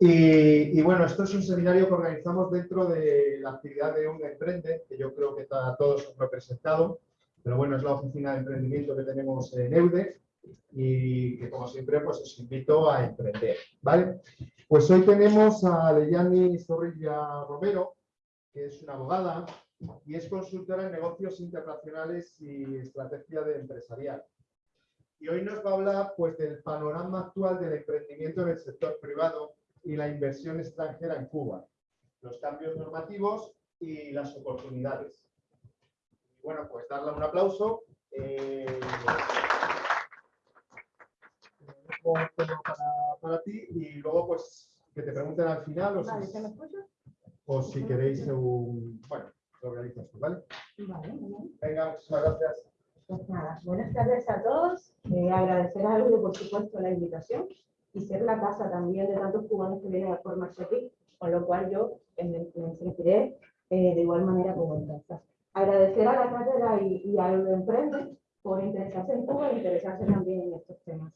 Y, bueno, esto es un seminario que organizamos dentro de la actividad de Un Emprende, que yo creo que está todos representado, pero bueno, es la oficina de emprendimiento que tenemos en EUDE y que como siempre pues os invito a emprender, ¿vale? Pues hoy tenemos a Leyani Zorrilla Romero, que es una abogada y es consultora en negocios internacionales y estrategia de empresarial. Y hoy nos va a hablar pues, del panorama actual del emprendimiento en el sector privado y la inversión extranjera en Cuba, los cambios normativos y las oportunidades. bueno, pues darle un aplauso. Eh, para, ti y luego pues que te pregunten al final o, si, o si queréis un... Bueno, lo organizas tú, ¿vale? Vale, Venga, muchas gracias. Pues nada, buenas tardes a todos. Eh, agradecer a Aldo, por supuesto, la invitación y ser la casa también de tantos cubanos que vienen a formarse aquí, con lo cual yo me, sentiré eh, de igual manera como en casa. Agradecer a la cátedra y, y a Emprende por interesarse en Cuba e interesarse también en estos temas.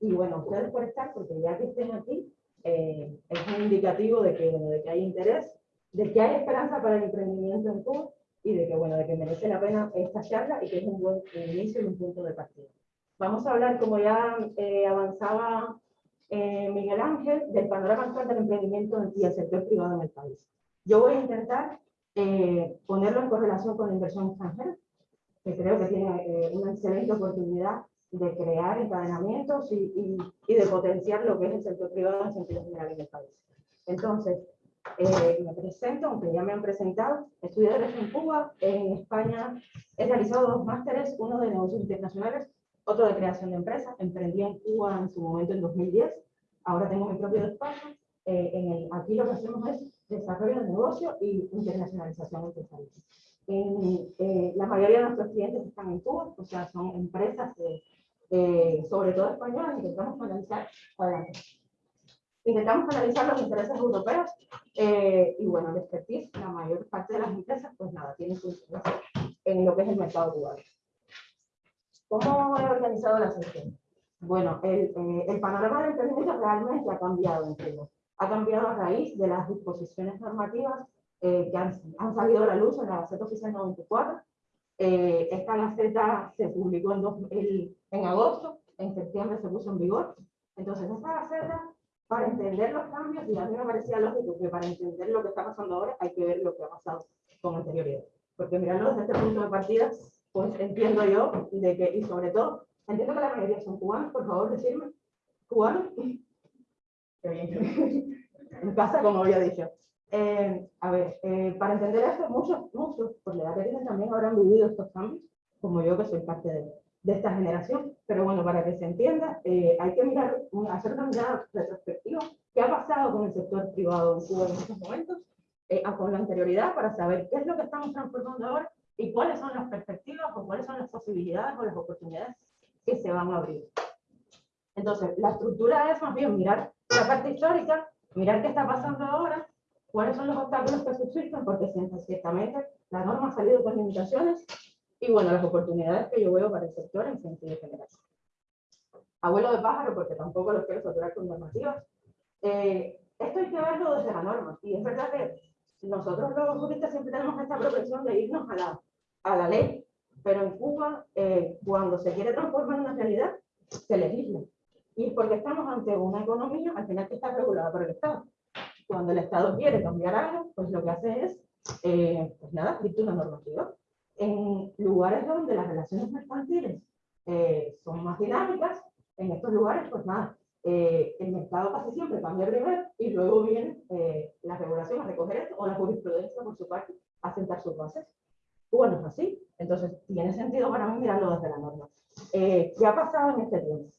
Y bueno, ustedes por estar, porque ya que estén aquí, eh, es un indicativo de que, de que hay interés, de que hay esperanza para el emprendimiento en Cuba y de que, bueno, de que merece la pena esta charla y que es un buen inicio y un punto de partida. Vamos a hablar, como ya eh, avanzaba eh, Miguel Ángel, del panorama actual del emprendimiento y el sector privado en el país. Yo voy a intentar eh, ponerlo en correlación con la inversión extranjera, que creo que tiene una excelente oportunidad de crear encadenamientos y, de potenciar lo que es el sector privado en sentido general en el país. Entonces, eh, me presento, aunque ya me han presentado, estudié Derecho en Cuba, en España he realizado dos másteres, uno de negocios internacionales, otro de creación de empresas, emprendí en Cuba en su momento en 2010, ahora tengo mi propio despacho, eh, en el, aquí lo que hacemos es desarrollo de negocio y internacionalización empresarial. En, eh, la mayoría de nuestros clientes están en Cuba, o sea, son empresas, sobre todo españolas, intentamos analizar adelante intentamos analizar los intereses europeos eh, y bueno, el expertise, la mayor parte de las empresas, pues nada, tiene su interés en lo que es el mercado global. ¿Cómo he organizado la sesión? Bueno, el, eh, el panorama del emprendimiento realmente ha cambiado. Ha cambiado a raíz de las disposiciones normativas eh, que han, han, salido a la luz en la Gaceta Oficial 94. esta Gaceta se publicó en, en agosto, en septiembre se puso en vigor. Entonces, esta Gaceta para entender los cambios, y a mí me parecía lógico que para entender lo que está pasando ahora hay que ver lo que ha pasado con anterioridad. Porque mirando desde este punto de partida, pues entiendo yo de que, y sobre todo, entiendo que la mayoría son cubanos, por favor, decirme, cubanos. Qué bien. en casa, como había dicho. Eh, a ver, eh, para entender esto, muchos, muchos, por la edad que tienen también habrán vivido estos cambios, como yo que soy parte de, de esta generación. Pero bueno, para que se entienda, eh, hay que mirar, hacer una mirada retrospectiva. ¿Qué ha pasado con el sector privado en Cuba en estos momentos? Eh, con la anterioridad para saber qué es lo que estamos transformando ahora y cuáles son las perspectivas o cuáles son las posibilidades o las oportunidades que se van a abrir. Entonces, la estructura es más bien mirar la parte histórica, mirar qué está pasando ahora, cuáles son los obstáculos que subsisten, porque ciertamente la norma ha salido con limitaciones y bueno, las oportunidades que yo veo para el sector en sentido general. Abuelo de pájaro, porque tampoco los quiero saturar con normativas. Eh, esto hay que verlo desde la norma. Y es verdad que nosotros los juristas siempre tenemos esta propensión de irnos a la, a la ley. Pero en Cuba, eh, cuando se quiere transformar una realidad, se legisla. Y es porque estamos ante una economía, al final que está regulada por el Estado. Cuando el Estado quiere cambiar algo, pues lo que hace es, eh, pues nada, dicta una normativa en lugares donde las relaciones mercantiles eh, son más dinámicas, en estos lugares, pues nada, eh, el mercado casi siempre cambia primero y luego viene eh, la regulación a recoger esto o la jurisprudencia por su parte a sentar sus bases. Bueno, es así. Entonces, tiene sentido para mí mirarlo desde la norma. ¿Qué ha pasado en este tiempo?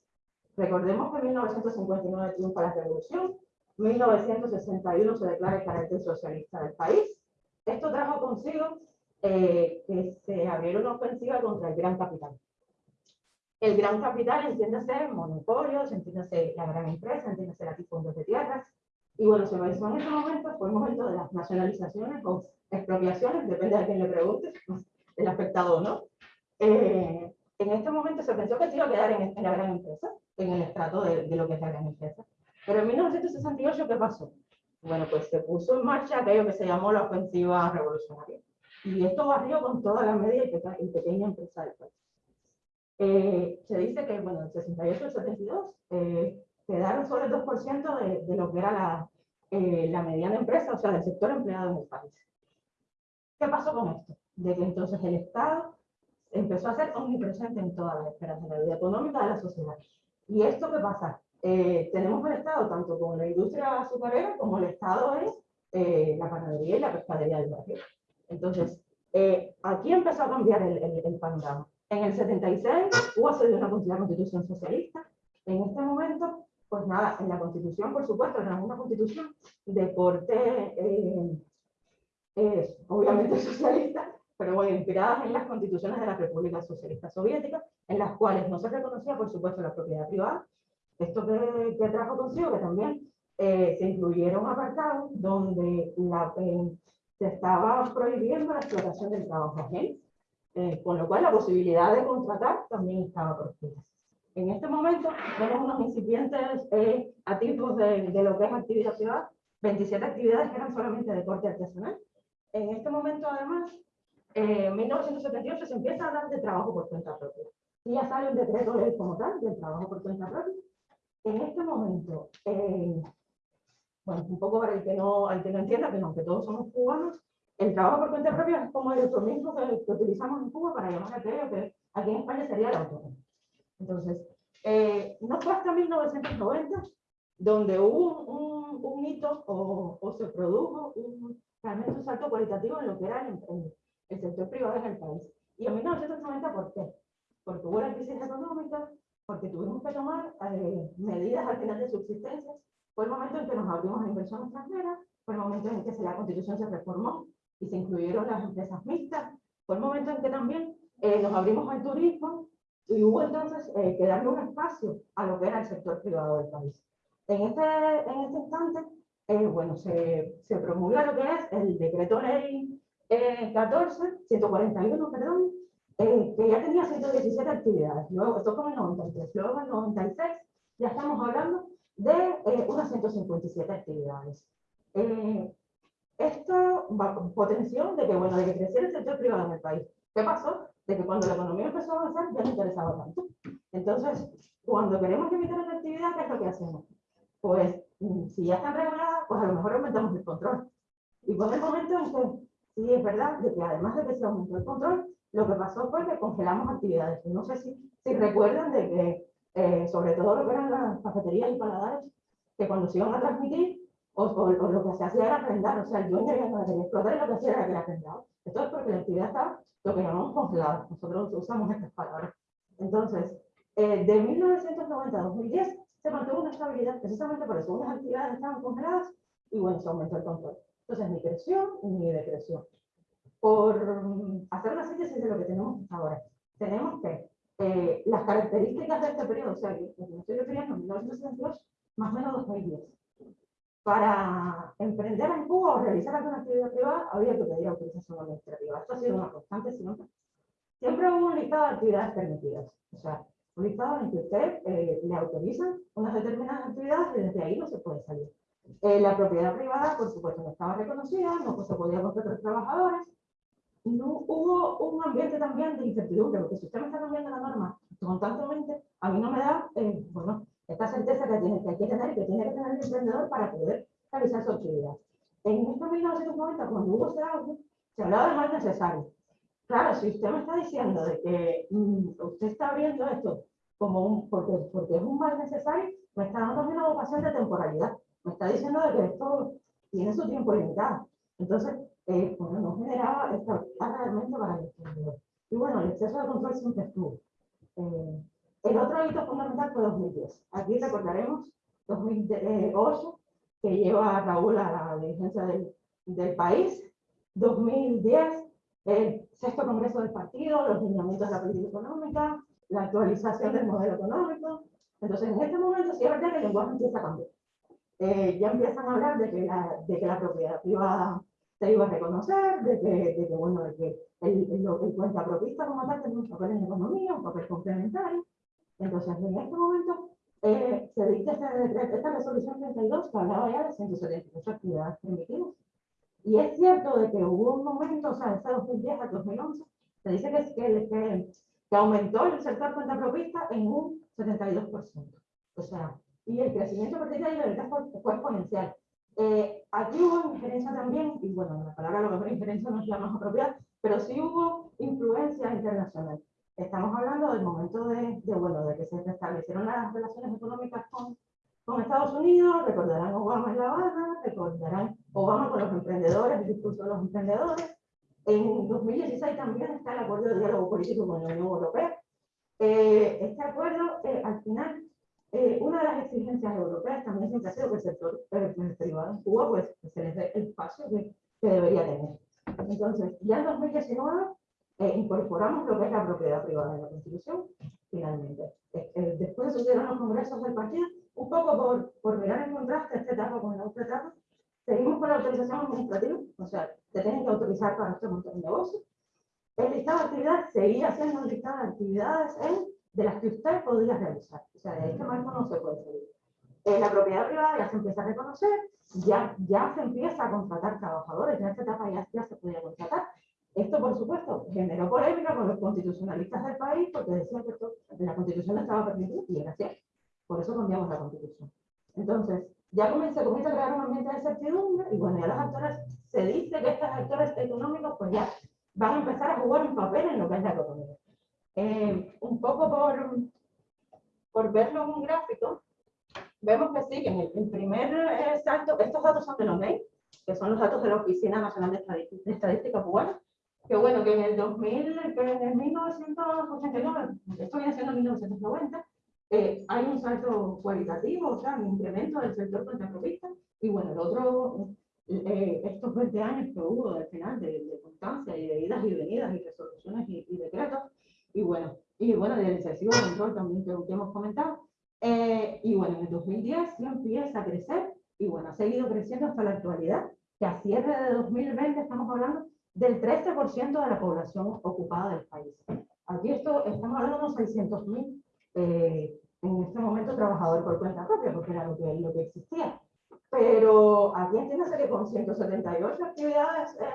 Recordemos que en 1959 triunfa la revolución, 1961 se declara el carácter socialista del país. Esto trajo consigo eh, que se abrieron una ofensiva contra el gran capital. El gran capital, entiéndase, monopolios, entiéndase la gran empresa, entiéndase la fondos de tierras. Y bueno, se me en ese momento, fue el momento de las nacionalizaciones expropiaciones, depende de quién le pregunte, el afectado o no. Eh, en este momento se pensó que se iba a quedar en, la gran empresa, en el estrato de, de, lo que es la gran empresa. Pero en 1968, ¿qué pasó? Bueno, pues se puso en marcha aquello que se llamó la ofensiva revolucionaria. Y esto barrió con toda la media y pequeña empresa del país. Eh, se dice que, bueno, en 68 y 72 eh, quedaron solo el 2% de, de, lo que era la, eh, la mediana empresa, o sea, del sector empleado en el país. ¿Qué pasó con esto? De que entonces el Estado empezó a ser omnipresente en todas las esferas de la vida económica de la sociedad. ¿Y esto qué pasa? Eh, tenemos el Estado tanto con la industria azucarera como el Estado es eh, la panadería y la pescadería del barrio. Entonces, eh, aquí empezó a cambiar el, el, el, panorama. En el 76 hubo una constitución socialista. En este momento, pues nada, en la constitución, por supuesto, era una constitución de corte, obviamente socialista, pero bueno, inspiradas en las constituciones de la República Socialista Soviética, en las cuales no se reconocía, por supuesto, la propiedad privada, esto que, que trajo consigo que también eh, se incluyeron apartados donde la, eh, se estaba prohibiendo la explotación del trabajo ajeno, eh, con lo cual la posibilidad de contratar también estaba prohibida. En este momento tenemos unos incipientes eh, tipos de, de, lo que es actividad privada, 27 actividades que eran solamente de corte artesanal. En este momento, además, en 1978 se empieza a hablar de trabajo por cuenta propia. Y ya sale un decreto ley como tal del trabajo por cuenta propia, en este momento, eh, bueno, un poco para el que, no, al que no entienda que no, que todos somos cubanos, el trabajo por cuenta propia es como el mismo que, que, utilizamos en Cuba para llamar aquello que aquí en España sería el autónomo. Entonces, eh, no fue hasta 1990 donde hubo un, un hito o, o, se produjo un, realmente un salto cualitativo en lo que era el, el, el sector privado en el país. Y en 1990, ¿por qué? Porque hubo la crisis económica, porque tuvimos que tomar eh, medidas al final de subsistencia. Fue el momento en que nos abrimos a inversión extranjera, fue el momento en que la constitución se reformó y se incluyeron las empresas mixtas, fue el momento en que también eh, nos abrimos al turismo y hubo entonces eh, que darle un espacio a lo que era el sector privado del país. En este, en este instante, eh, bueno, se, se promulga lo que es el decreto ley 14, 141, perdón, eh, que ya tenía 117 actividades. Luego, esto fue en el 93. Luego, en el 96, ya estamos hablando de eh, unas 157 actividades. Eh, esto potenció de que, bueno, de que creciera el sector privado en el país. ¿Qué pasó? De que cuando la economía empezó a avanzar, ya no interesaba tanto. Entonces, cuando queremos limitar la actividad, ¿qué es lo que hacemos? Pues, si ya están reguladas, pues a lo mejor aumentamos el control. Y por el momento en que, sí es verdad, de que además de que se aumentó el control, lo que pasó fue que congelamos actividades. No sé si, si recuerdan de que, eh, sobre todo lo que eran las cafeterías y paladares, que cuando se iban a transmitir, o, o, o lo que se hacía era arrendar, o sea, el dueño ya no quería explotar y lo que hacía era que la arrendaba. Esto es porque la actividad estaba lo que llamamos congelada. Nosotros usamos estas palabras. Entonces, eh, de 1990 a 2010 se mantuvo una estabilidad, precisamente por eso unas actividades estaban congeladas y bueno, se aumentó el control. Entonces, ni creció ni decreció por hacer una síntesis de lo que tenemos ahora. Tenemos que eh, las características de este periodo, o sea, que me estoy refiriendo a 1962, más o menos 2010. Para emprender en Cuba o realizar alguna actividad privada, había que pedir autorización administrativa. Esto ha sido una constante siempre. Siempre hubo un listado de actividades permitidas. O sea, un listado en el que usted eh, le autoriza unas determinadas actividades y desde ahí no se puede salir. Eh, la propiedad privada, por supuesto, no estaba reconocida, no se podía contratar trabajadores, no hubo un ambiente también de incertidumbre, porque si usted me está cambiando la norma constantemente, a mí no me da, eh, bueno, esta certeza que, tiene, que hay que tener, que tiene que tener el emprendedor para poder realizar su actividad. En este 1990, cuando hubo ese auge, se hablaba de mal necesario. Claro, si usted me está diciendo de que mmm, usted está abriendo esto como un, porque, porque es un mal necesario, me está dando una vocación de temporalidad. Me está diciendo de que esto tiene su tiempo limitado. Entonces, eh, bueno, no generaba estabilidad realmente para el emprendedor. Y bueno, el exceso de control siempre estuvo. Eh, el otro hito fundamental fue 2010. Aquí recordaremos 2008, que lleva a Raúl a la dirigencia del, del país. 2010, el sexto congreso del partido, los lineamientos de la política económica, la actualización del modelo económico. Entonces, en este momento sí es verdad que el lenguaje empieza a cambiar. Eh, ya empiezan a hablar de que la, de que la propiedad privada se iba a reconocer, de que, de que bueno, de que el, el, el cuenta propista como tal tiene un papel en economía, un papel complementario. Entonces, en este momento eh, se dicta esta, esta resolución 32 que hablaba ya de 178 actividades permitidas. Y es cierto de que hubo un momento, o sea, desde 2010 a 2011, se dice que, que, que, que aumentó el sector cuenta propista en un 72%. O sea, y el crecimiento a de ahí fue, fue exponencial. Eh, aquí hubo injerencia también, y bueno, la palabra a lo mejor injerencia no es la más apropiada, pero sí hubo influencia internacional. Estamos hablando del momento de, de bueno, de que se restablecieron las relaciones económicas con, con Estados Unidos, recordarán Obama en La Habana, recordarán Obama con los emprendedores, el discurso de los emprendedores. En 2016 también está el acuerdo de diálogo político con la Unión Europea. Eh, este acuerdo, eh, al final, eh, una de las exigencias europeas también siempre ha sido que el sector privado en Cuba pues, se les dé el espacio que, que debería tener. Entonces, ya en 2019 eh, incorporamos lo que es la propiedad privada en la Constitución, finalmente. Eh, eh, después sucedieron los congresos del partido, un poco por, por mirar en contraste esta etapa con la otra etapa, seguimos con la autorización administrativa, o sea, se tienen que autorizar para este montón de negocios. El listado de actividades seguía siendo un listado de actividades en de las que usted podría realizar. O sea, de este marco no se puede salir. Eh, la propiedad privada ya se empieza a reconocer, ya, ya se empieza a contratar trabajadores, en esta etapa ya, ya se podía contratar. Esto, por supuesto, generó polémica con los constitucionalistas del país porque decían que esto, la constitución no estaba permitido y era cierto. Por eso cambiamos la constitución. Entonces, ya comienza, a crear un ambiente de certidumbre y bueno, ya los actores, se dice que estos actores económicos pues ya van a empezar a jugar un papel en lo que es la economía. Eh, un poco por, por verlo en un gráfico, vemos que sí, que en el, primer eh, salto, estos datos son de los MEI, que son los datos de la Oficina Nacional de Estadística, Cubana, que bueno, que en el 2000, que en el 1989, esto viene siendo 1990, eh, hay un salto cualitativo, o sea, un incremento del sector contrapropista, y bueno, el otro, eh, estos 20 años que hubo al final de, de, constancia y de idas y venidas y resoluciones y, y decretos, y bueno, y bueno, del excesivo control también que, que hemos comentado. Eh, y bueno, en el 2010 sí empieza a crecer y bueno, ha seguido creciendo hasta la actualidad, que a cierre de 2020 estamos hablando del 13% de la población ocupada del país. Aquí esto, estamos hablando de unos 600.000 eh, en este momento trabajadores por cuenta propia, porque era lo que, lo que existía. Pero aquí entiéndase que con 178 actividades eh,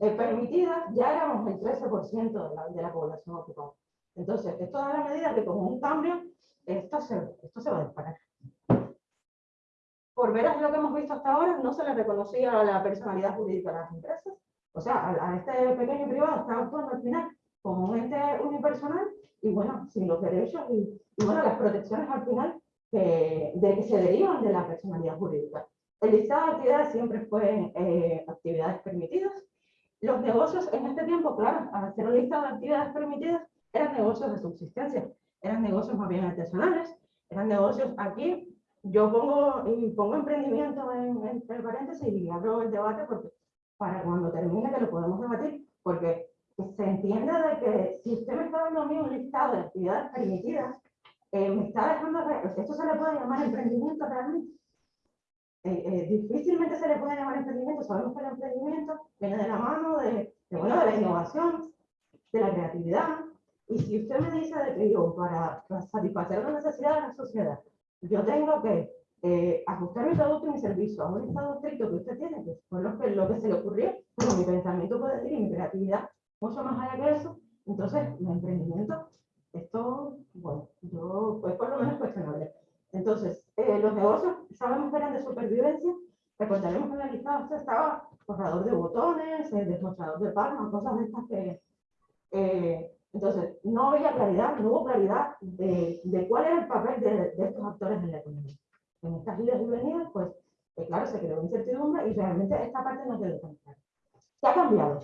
eh, permitidas, ya éramos el 13% de la, de la población ocupada. Entonces, esto da la medida que como un cambio, esto se, esto se va a disparar. Por veras lo que hemos visto hasta ahora, no se le reconocía la personalidad jurídica a las empresas. O sea, a, a este pequeño privado está actuando al final como un ente unipersonal y bueno, sin los derechos y, y bueno, las protecciones al final que, de que se derivan de la personalidad jurídica. El listado de actividades siempre fue eh, actividades permitidas, los negocios en este tiempo, claro, al hacer una lista de actividades permitidas, eran negocios de subsistencia, eran negocios más bien artesanales, eran negocios aquí, yo pongo, y pongo emprendimiento en, entre paréntesis y abro el debate porque para cuando termine que lo podemos debatir, porque se entiende de que si usted me está dando a mí un listado de actividades permitidas, eh, me está dejando, esto se le puede llamar emprendimiento realmente, eh, eh, difícilmente se le puede llamar emprendimiento, sabemos que el emprendimiento viene de la mano de, de, bueno, de la innovación, de la creatividad, y si usted me dice de que yo, para, para satisfacer las necesidades de la sociedad, yo tengo que eh, ajustar mi producto y mi servicio a un estado estricto que usted tiene, que fue lo que, lo que se le ocurrió, pero mi pensamiento puede ir y mi creatividad, mucho más allá que eso, entonces el emprendimiento, esto, bueno, yo, pues por lo menos cuestionable. Entonces, eh, los negocios sabemos que eran de supervivencia. Recordaremos que en el listado estaba forrador de botones, el desmochador de palmas, cosas de estas que... Eh, entonces, no había claridad, no hubo claridad de, de cuál era el papel de, de, estos actores en la economía. En estas idas y venidas, pues, eh, claro, se creó incertidumbre y realmente esta parte no quedó tan clara. ¿Qué ha cambiado?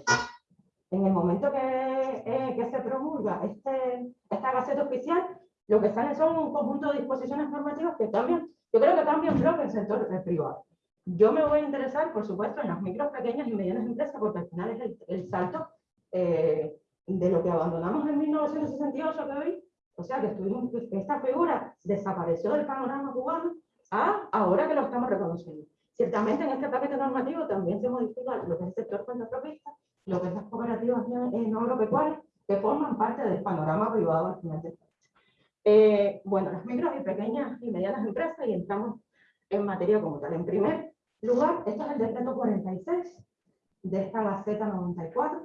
En el momento que, eh, que se promulga este, esta gaceta oficial, lo que sale son un conjunto de disposiciones normativas que cambian, yo creo que cambian creo que el sector privado. Yo me voy a interesar, por supuesto, en las micros, pequeñas y medianas empresas, porque al final es el, el salto eh, de lo que abandonamos en 1968 que hoy, o sea, que estuvimos, esta figura desapareció del panorama cubano a ahora que lo estamos reconociendo. Ciertamente en este paquete normativo también se modifica lo que es el sector propista, lo que es las cooperativas no agropecuarias, que forman parte del panorama privado al final del Eh, bueno, las micros y pequeñas y medianas empresas y entramos en materia como tal. En primer lugar, esto es el decreto 46 de esta Gaceta 94.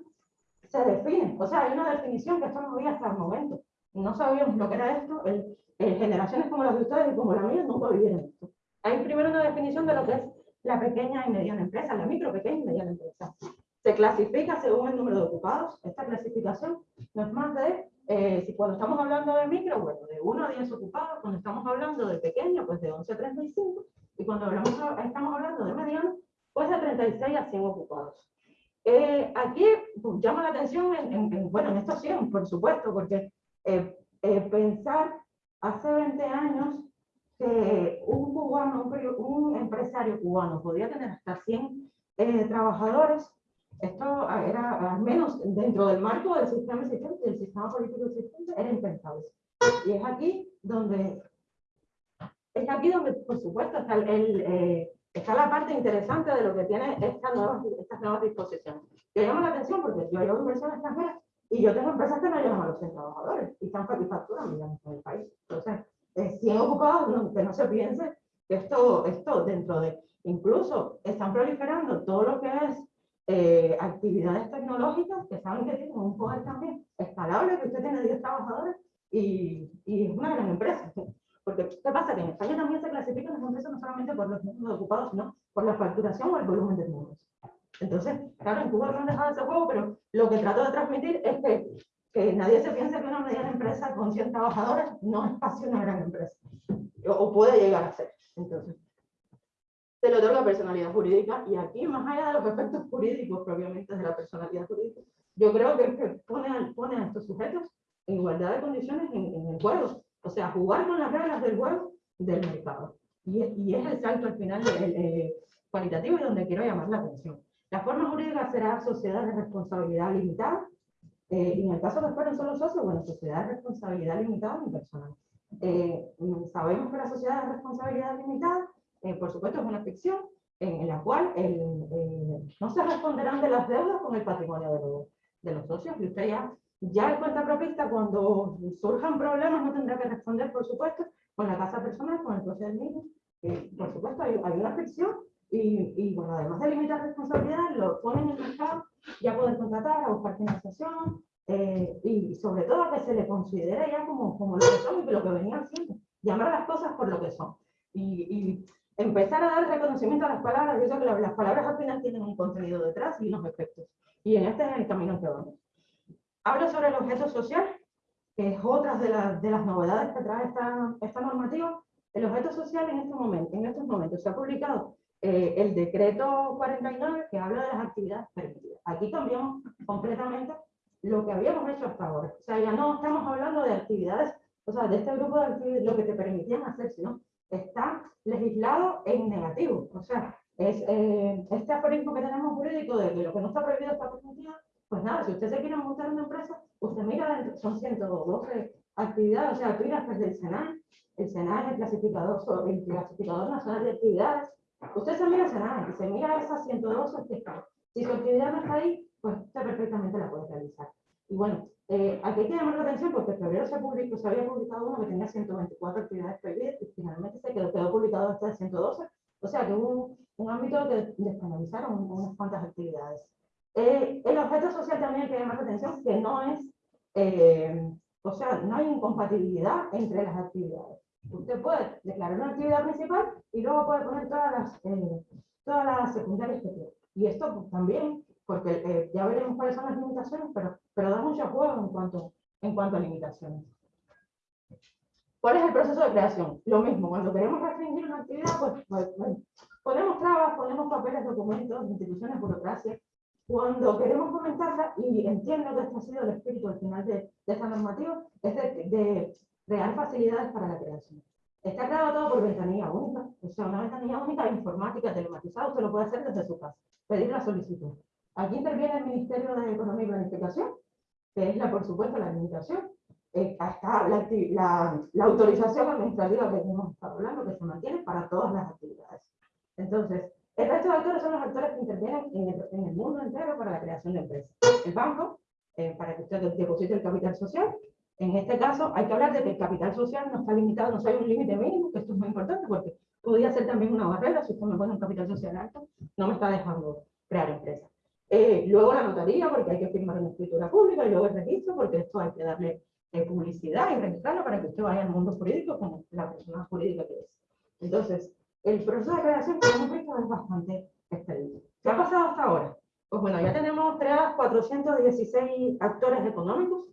Se define, o sea, hay una definición que esto no había hasta el momento. No sabíamos lo que era esto. El, generaciones como las de ustedes y como la mía nunca vivieron esto. Hay primero una definición de lo que es la pequeña y mediana empresa, la micro, pequeña y mediana empresa. Se clasifica según el número de ocupados. Esta clasificación no es más de, eh, si cuando estamos hablando de micro, bueno, de 1 a 10 ocupados, cuando estamos hablando de pequeño, pues de 11 a 35, y cuando hablamos, estamos hablando de mediano, pues de 36 a 100 ocupados. Eh, aquí pues, llama la atención, en, bueno, en esto sí, por supuesto, porque eh, pensar hace 20 años que un cubano, un, empresario cubano podía tener hasta 100 trabajadores, esto era, al menos dentro del marco del sistema existente, del sistema político existente, era impensable. Y es aquí donde, es aquí donde, por supuesto, está, el, eh, está la parte interesante de lo que tiene esta nueva, estas nuevas disposiciones. Que llama la atención porque yo llevo inversión extranjera y yo tengo empresas que no llegan a los 100 trabajadores y están facturan millones en el país. Entonces, eh, 100 ocupados, que no se piense que esto, esto dentro de, incluso están proliferando todo lo que es eh, actividades tecnológicas que saben que tienen un poder también escalable, que usted tiene 10 trabajadores y, y, es una gran empresa. Porque, ¿qué pasa? Que en España también se clasifican las empresas no solamente por los números ocupados, sino por la facturación o el volumen de números. Entonces, claro, en Cuba no han dejado ese juego, pero lo que trato de transmitir es que, que nadie se piense que una mediana empresa con 100 trabajadores no es casi una gran empresa, o, o puede llegar a ser. Entonces, se le otorga personalidad jurídica y aquí, más allá de los efectos jurídicos propiamente de la personalidad jurídica, yo creo que, pone, pone a estos sujetos en igualdad de condiciones en, el juego, o sea, jugar con las reglas del juego del mercado. Y, y es el salto al final eh, cualitativo y donde quiero llamar la atención. La forma jurídica será sociedad de responsabilidad limitada, eh, y en el caso que fueron solo socios, bueno, sociedad de responsabilidad limitada unipersonal. Eh, sabemos que la sociedad de responsabilidad limitada eh, por supuesto es una ficción en, la cual no se responderán de las deudas con el patrimonio de, los socios y usted ya, ya el cuenta propista cuando surjan problemas no tendrá que responder, por supuesto, con la casa personal, con el procedimiento. Eh, por supuesto, hay, una ficción y, y, bueno, además de limitar responsabilidad, lo ponen en el mercado, ya poder contratar, a buscar financiación eh, y sobre todo que se le considere ya como, como lo que son y lo que venían siendo, llamar las cosas por lo que son. Y, y empezar a dar reconocimiento a las palabras, yo sé que las palabras al final tienen un contenido detrás y unos efectos. Y en este es el camino que vamos. Hablo sobre el objeto social, que es otra de, de las novedades que trae esta, esta, normativa. El objeto social en este momento, en estos momentos, se ha publicado eh, el decreto 49 que habla de las actividades permitidas. Aquí cambiamos completamente lo que habíamos hecho hasta ahora. O sea, ya no estamos hablando de actividades, o sea, de este grupo de actividades, lo que te permitían hacer, sino está legislado en negativo. O sea, es, eh, este aforismo que tenemos jurídico de que lo que no está prohibido está permitido, pues nada, si usted se quiere montar una empresa, usted mira, son 112 actividades, o sea, tú irás desde el SENAI, el SENAI es el clasificador, el clasificador nacional de actividades, usted se mira el SENAI y se mira esas 112 que Si su actividad no está ahí, pues usted perfectamente la puede realizar. Y bueno, eh, aquí hay que llamar la atención porque en febrero se, publicó, se había publicado uno que tenía 124 actividades prohibidas y finalmente se quedó, quedó publicado de 112. O sea que hubo un, ámbito que despenalizaron unas cuantas actividades. Eh, el objeto social también hay que llamar la atención que no es, eh, o sea, no hay incompatibilidad entre las actividades. Usted puede declarar una actividad principal y luego puede poner todas las, todas las secundarias que quiera. Y esto pues, también porque eh, ya veremos cuáles son las limitaciones, pero, pero da mucho juego en cuanto, en cuanto a limitaciones. ¿Cuál es el proceso de creación? Lo mismo, cuando queremos restringir una actividad, pues, pues, pues ponemos trabas, ponemos papeles, documentos, instituciones, burocracia. Cuando queremos comentarla, y entiendo que este ha sido el espíritu al final de, de esta normativa, es de, de crear facilidades para la creación. Está creado todo por ventanilla única, o sea, una ventanilla única informática, telematizada, usted lo puede hacer desde su casa, pedir la solicitud. Aquí interviene el Ministerio de Economía y Planificación, que es, la, por supuesto, la administración. Eh, está la, la, autorización administrativa que hemos estado hablando, que se mantiene para todas las actividades. Entonces, el resto de actores son los actores que intervienen en el, en el mundo entero para la creación de empresas. El banco, eh, para que usted deposite el capital social, En este caso, hay que hablar de que el capital social no está limitado, no hay un límite mínimo, que esto es muy importante porque podría ser también una barrera, si usted me pone un capital social alto, no me está dejando crear empresas. Eh, luego la notaría, porque hay que firmar una escritura pública, y luego el registro, porque esto hay que darle eh, publicidad y registrarlo para que usted vaya al mundo jurídico como la persona jurídica que es. Entonces, el proceso de creación, como hemos visto, es bastante extenso. ¿Qué ha pasado hasta ahora? Pues bueno, ya tenemos creadas 416 actores económicos.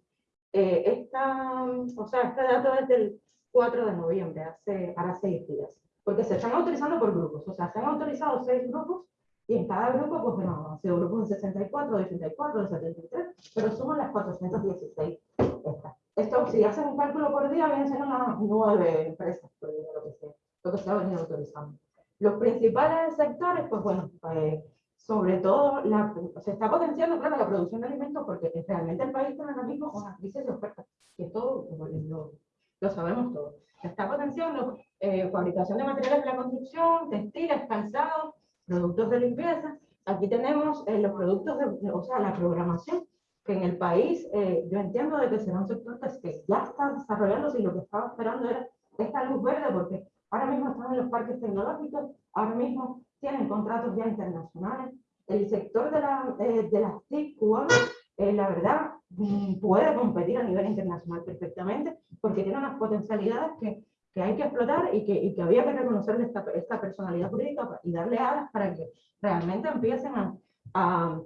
Eh, esta, o sea, este dato es del 4 de noviembre, hace, ahora seis días. Porque se están autorizando por grupos. O sea, se han autorizado seis grupos y en cada grupo, pues bueno, han sido grupos de 64, de 84, de 73, pero suman las 416 estas. Esto, si hacen un cálculo por día, vienen siendo unas nueve empresas, por lo que sea, lo que se ha venido autorizando. Los principales sectores, pues bueno, pues, sobre todo la, se está potenciando, claro, la producción de alimentos porque realmente el país tiene ahora mismo una crisis de oferta, y esto lo, lo, sabemos todos. Se está potenciando eh, fabricación de materiales de la construcción, textiles, calzados, productos de limpieza. Aquí tenemos eh, los productos, de, o sea, la programación que en el país, eh, yo entiendo de que será un sector que ya está desarrollándose y lo que estaba esperando era esta luz verde, porque ahora mismo están en los parques tecnológicos, ahora mismo tienen contratos ya internacionales. El sector de, la, eh, de las TIC cubanas, eh, la verdad, mm, puede competir a nivel internacional perfectamente, porque tiene unas potencialidades que, que hay que explotar y que, había que reconocerle esta, personalidad jurídica y darle alas para que realmente empiecen a, a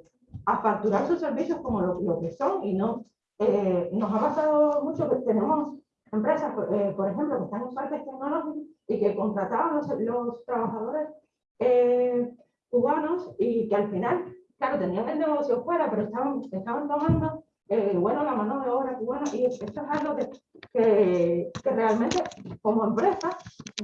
a facturar sus servicios como lo, que son y no, eh, nos ha pasado mucho que tenemos empresas, eh, por ejemplo, que están en parques tecnológicos y que contrataban los, los trabajadores eh, cubanos y que al final, claro, tenían el negocio fuera, pero estaban, estaban tomando, bueno, la mano de obra cubana y esto es algo que, que, que realmente como empresa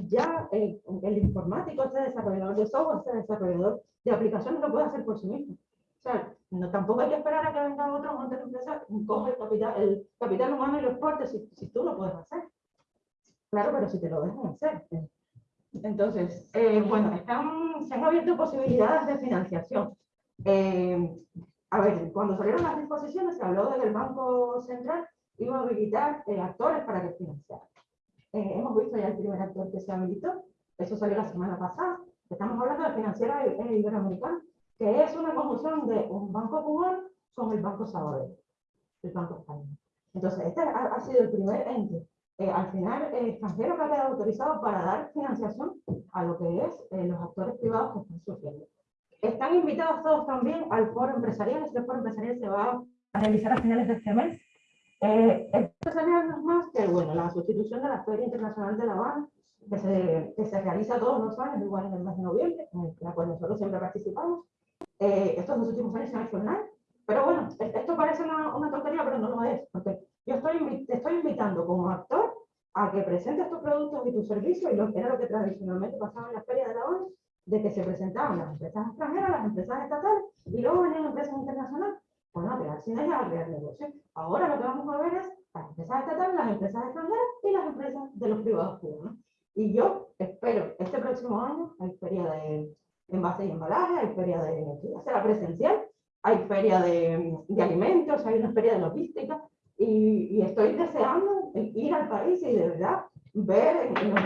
ya el informático, este desarrollador de software, este desarrollador de aplicaciones lo puede hacer por sí mismo. O sea, no, tampoco hay que esperar a que venga otro monte de empresa, coge el capital, el capital humano y lo exporte si, si, tú lo puedes hacer. Claro, pero si te lo dejan hacer. Entonces, eh, bueno, están, se han abierto posibilidades de financiación. Eh, a ver, cuando salieron las disposiciones se habló de que el Banco Central iba a habilitar eh, actores para que financiaran. hemos visto ya el primer actor que se habilitó, eso salió la semana pasada. Estamos hablando de financiera iberoamericana que es una conjunción de un banco cubano con el Banco Sabadell, el Banco Español. Entonces, este ha, sido el primer ente, eh, al final, eh, extranjero que ha quedado autorizado para dar financiación a lo que es eh, los actores privados que están sufriendo. Están invitados todos también al foro empresarial, este foro empresarial se va a realizar a finales de este mes. Eh, esto sería más que, bueno, la sustitución de la Feria Internacional de La Habana, que se, que se realiza todos los años, igual en el mes de noviembre, en la cual nosotros siempre participamos. Eh, estos dos últimos años se ha hecho online, pero bueno, esto parece una, una, tontería, pero no lo es, porque yo estoy, te estoy invitando como actor a que presentes tus productos y tus servicios, y lo que era lo que tradicionalmente pasaba en la feria de la ONU, de que se presentaban las empresas extranjeras, las empresas estatales, y luego venían empresas internacionales, bueno, a crear sinergias, a crear negocios. Ahora lo que vamos a ver es las empresas estatales, las empresas extranjeras y las empresas de los privados cubanos. Y yo espero este próximo año, hay feria de envase y embalaje, hay feria de será presencial, hay feria de, de, alimentos, hay una feria de logística, y, y, estoy deseando ir al país y de verdad ver en, los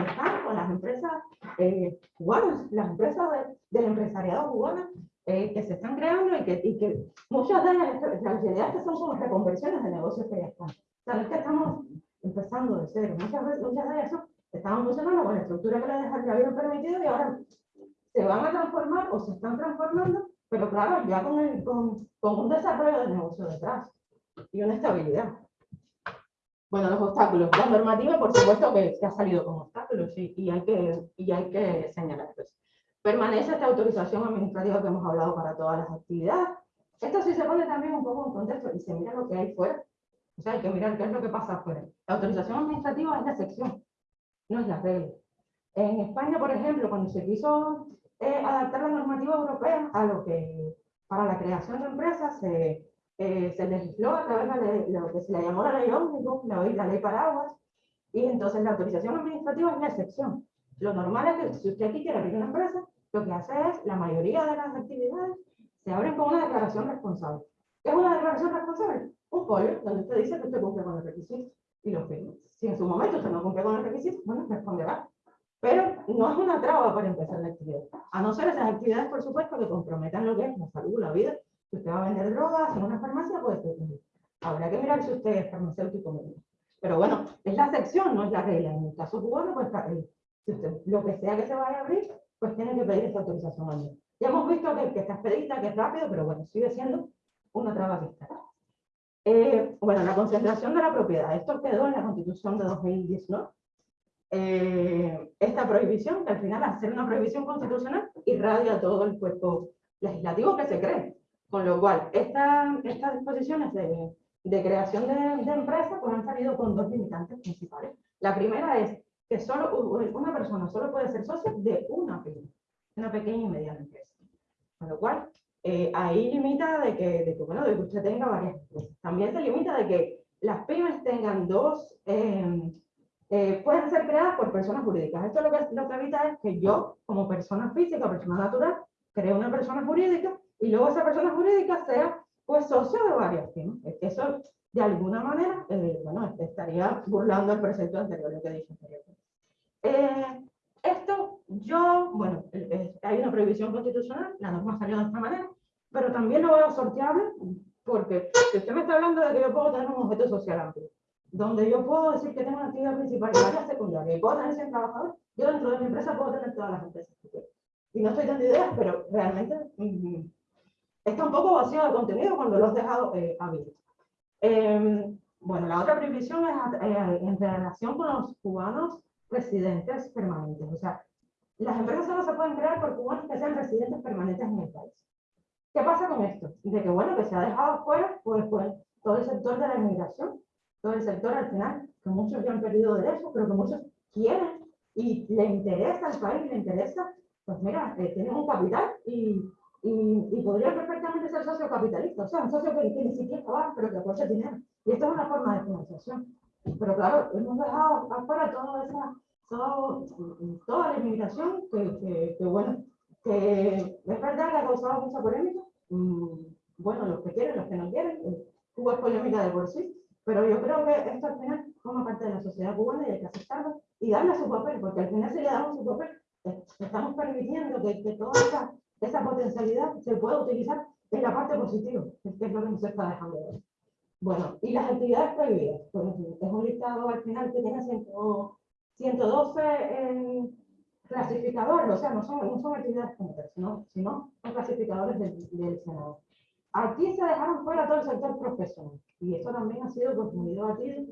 con las empresas eh, cubanas, las empresas del empresariado cubano eh, que se están creando y que, y que muchas de ellas, las ideas que son como reconversiones de negocios que ya están. O sea, es que estamos empezando de cero. Muchas, veces, muchas de ellas estaban funcionando con la estructura que les habían permitido y ahora se van a transformar o se están transformando, pero claro, ya con, el, con, con un desarrollo de negocio detrás y una estabilidad. Bueno, los obstáculos. La normativa, por supuesto, que, ha salido con obstáculos y, y, hay que, y hay que señalarlos. Permanece esta autorización administrativa que hemos hablado para todas las actividades. Esto sí se pone también un poco en contexto y se mira lo que hay fuera. O sea, hay que mirar qué es lo que pasa afuera. La autorización administrativa es la excepción, no es la regla. En España, por ejemplo, cuando se quiso eh, adaptar la normativa europea a lo que para la creación de empresas se, eh, se legisló a través de lo que se le llamó la ley ómnibus, la, la ley paraguas, y entonces la autorización administrativa es la excepción. Lo normal es que si usted aquí quiere abrir una empresa, lo que hace es, la mayoría de las actividades se abren con una declaración responsable. ¿Qué es una declaración responsable? Un folio donde usted dice que usted cumple con los requisitos. y lo firme. Si en su momento usted no cumple con el requisito, bueno, responderá. Pero no es una traba para empezar la actividad. A no ser esas actividades, por supuesto, que comprometan lo que es la salud, la vida. Si usted va a vender drogas en una farmacia, pues habrá que mirar si usted es farmacéutico. Pero bueno, es la excepción, no es la regla. En el caso cubano, pues si usted, lo que sea que se vaya a abrir, pues tiene que pedir esa autorización Ya hemos visto que, que está expedita, que es rápido, pero bueno, sigue siendo una traba que está. Eh, bueno, la concentración de la propiedad. Esto quedó en la Constitución de 2019. Eh, esta prohibición, que al final, al ser una prohibición constitucional, irradia todo el cuerpo legislativo que se cree. Con lo cual, esta, estas disposiciones de, de creación de, de empresas pues han salido con dos limitantes principales. La primera es que solo una persona solo puede ser socio de una pyme, una pequeña y mediana empresa. Con lo cual, eh, ahí limita de que, de que, bueno, de que usted tenga varias empresas. También se limita de que las pymes tengan dos, eh, eh, pueden ser creadas por personas jurídicas. Esto lo que, lo que evita es que yo, como persona física, persona natural, cree una persona jurídica y luego esa persona jurídica sea pues socio de varias pymes. Eso, de alguna manera, bueno, estaría burlando el precepto anterior, lo que dije anteriormente. esto, yo, bueno, hay una prohibición constitucional, la norma salió de esta manera, pero también lo veo sorteable porque si usted me está hablando de que yo puedo tener un objeto social amplio, donde yo puedo decir que tengo una actividad principal y varias secundarias, y puedo tener 100 trabajadores, yo dentro de mi empresa puedo tener todas las empresas Y no estoy dando ideas, pero realmente mm, está un poco vacío de contenido cuando lo has dejado eh, abierto. Em, bueno, la otra prohibición es eh, en relación con los cubanos residentes permanentes. O sea, las empresas solo se pueden crear por cubanos que sean residentes permanentes en el país. ¿Qué pasa con esto? De que, bueno, que se ha dejado fuera, pues, pues, todo el sector de la inmigración, todo el sector al final, que muchos ya han perdido derechos, pero que muchos quieren y le interesa al país, le interesa, pues mira, eh, tienen un capital y, y, y, podría perfectamente ser socio capitalista, o sea, un socio que, ni siquiera trabaja, pero que aporta dinero. Y esto es una forma de financiación. Pero claro, hemos dejado afuera toda esa, todo, toda la inmigración que, que, que bueno, que es verdad que ha causado mucha polémica. Mm, bueno, los que quieren, los que no quieren. Eh, Cuba es polémica de por sí. Pero yo creo que esto al final forma parte de la sociedad cubana y hay que aceptarlo y darle su papel, porque al final si le damos su papel, eh, estamos permitiendo que, que toda esa, esa, potencialidad se pueda utilizar en la parte positiva, que es lo que nos está dejando ver. Bueno, y las actividades prohibidas. Pues, es un listado al final que tiene 112 en clasificadores, o sea, no son, no son actividades puntas, sino, sino son clasificadores del, del, Senado. Aquí se dejaron fuera todo el sector profesional, y eso también ha sido pues, muy debatido,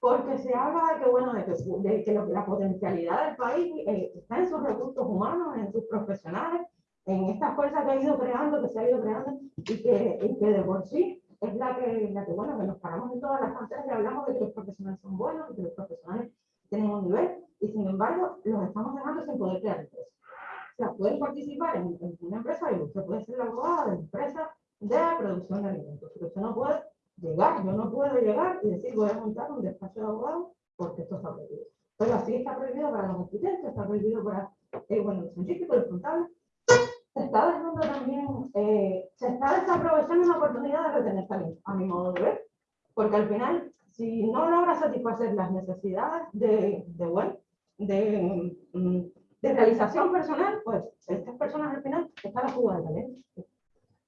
porque se habla de que, bueno, de que, de que la potencialidad del país eh, está en sus recursos humanos, en sus profesionales, en esta fuerza que ha ido creando, que se ha ido creando, y que, y que de por sí es la que, la que, bueno, que nos paramos en todas las pantallas y hablamos de que los profesionales son buenos, que los profesionales tienen un nivel, y sin embargo los estamos dejando sin poder crear empresas. O sea, pueden participar en, una empresa y usted puede ser la abogada de empresa de producción de alimentos, pero usted no puede llegar, yo no puedo llegar y decir voy a montar un despacho de abogado porque esto está prohibido. Pero así está prohibido para los arquitectos, está prohibido para eh, bueno, los científicos, los contables. Está eh, se está desaprovechando una oportunidad de retener talento, a mi modo de ver, porque al final, si no logra satisfacer las necesidades de, bueno, mm, de, realización personal, pues estas personas al final están a fuga de talento.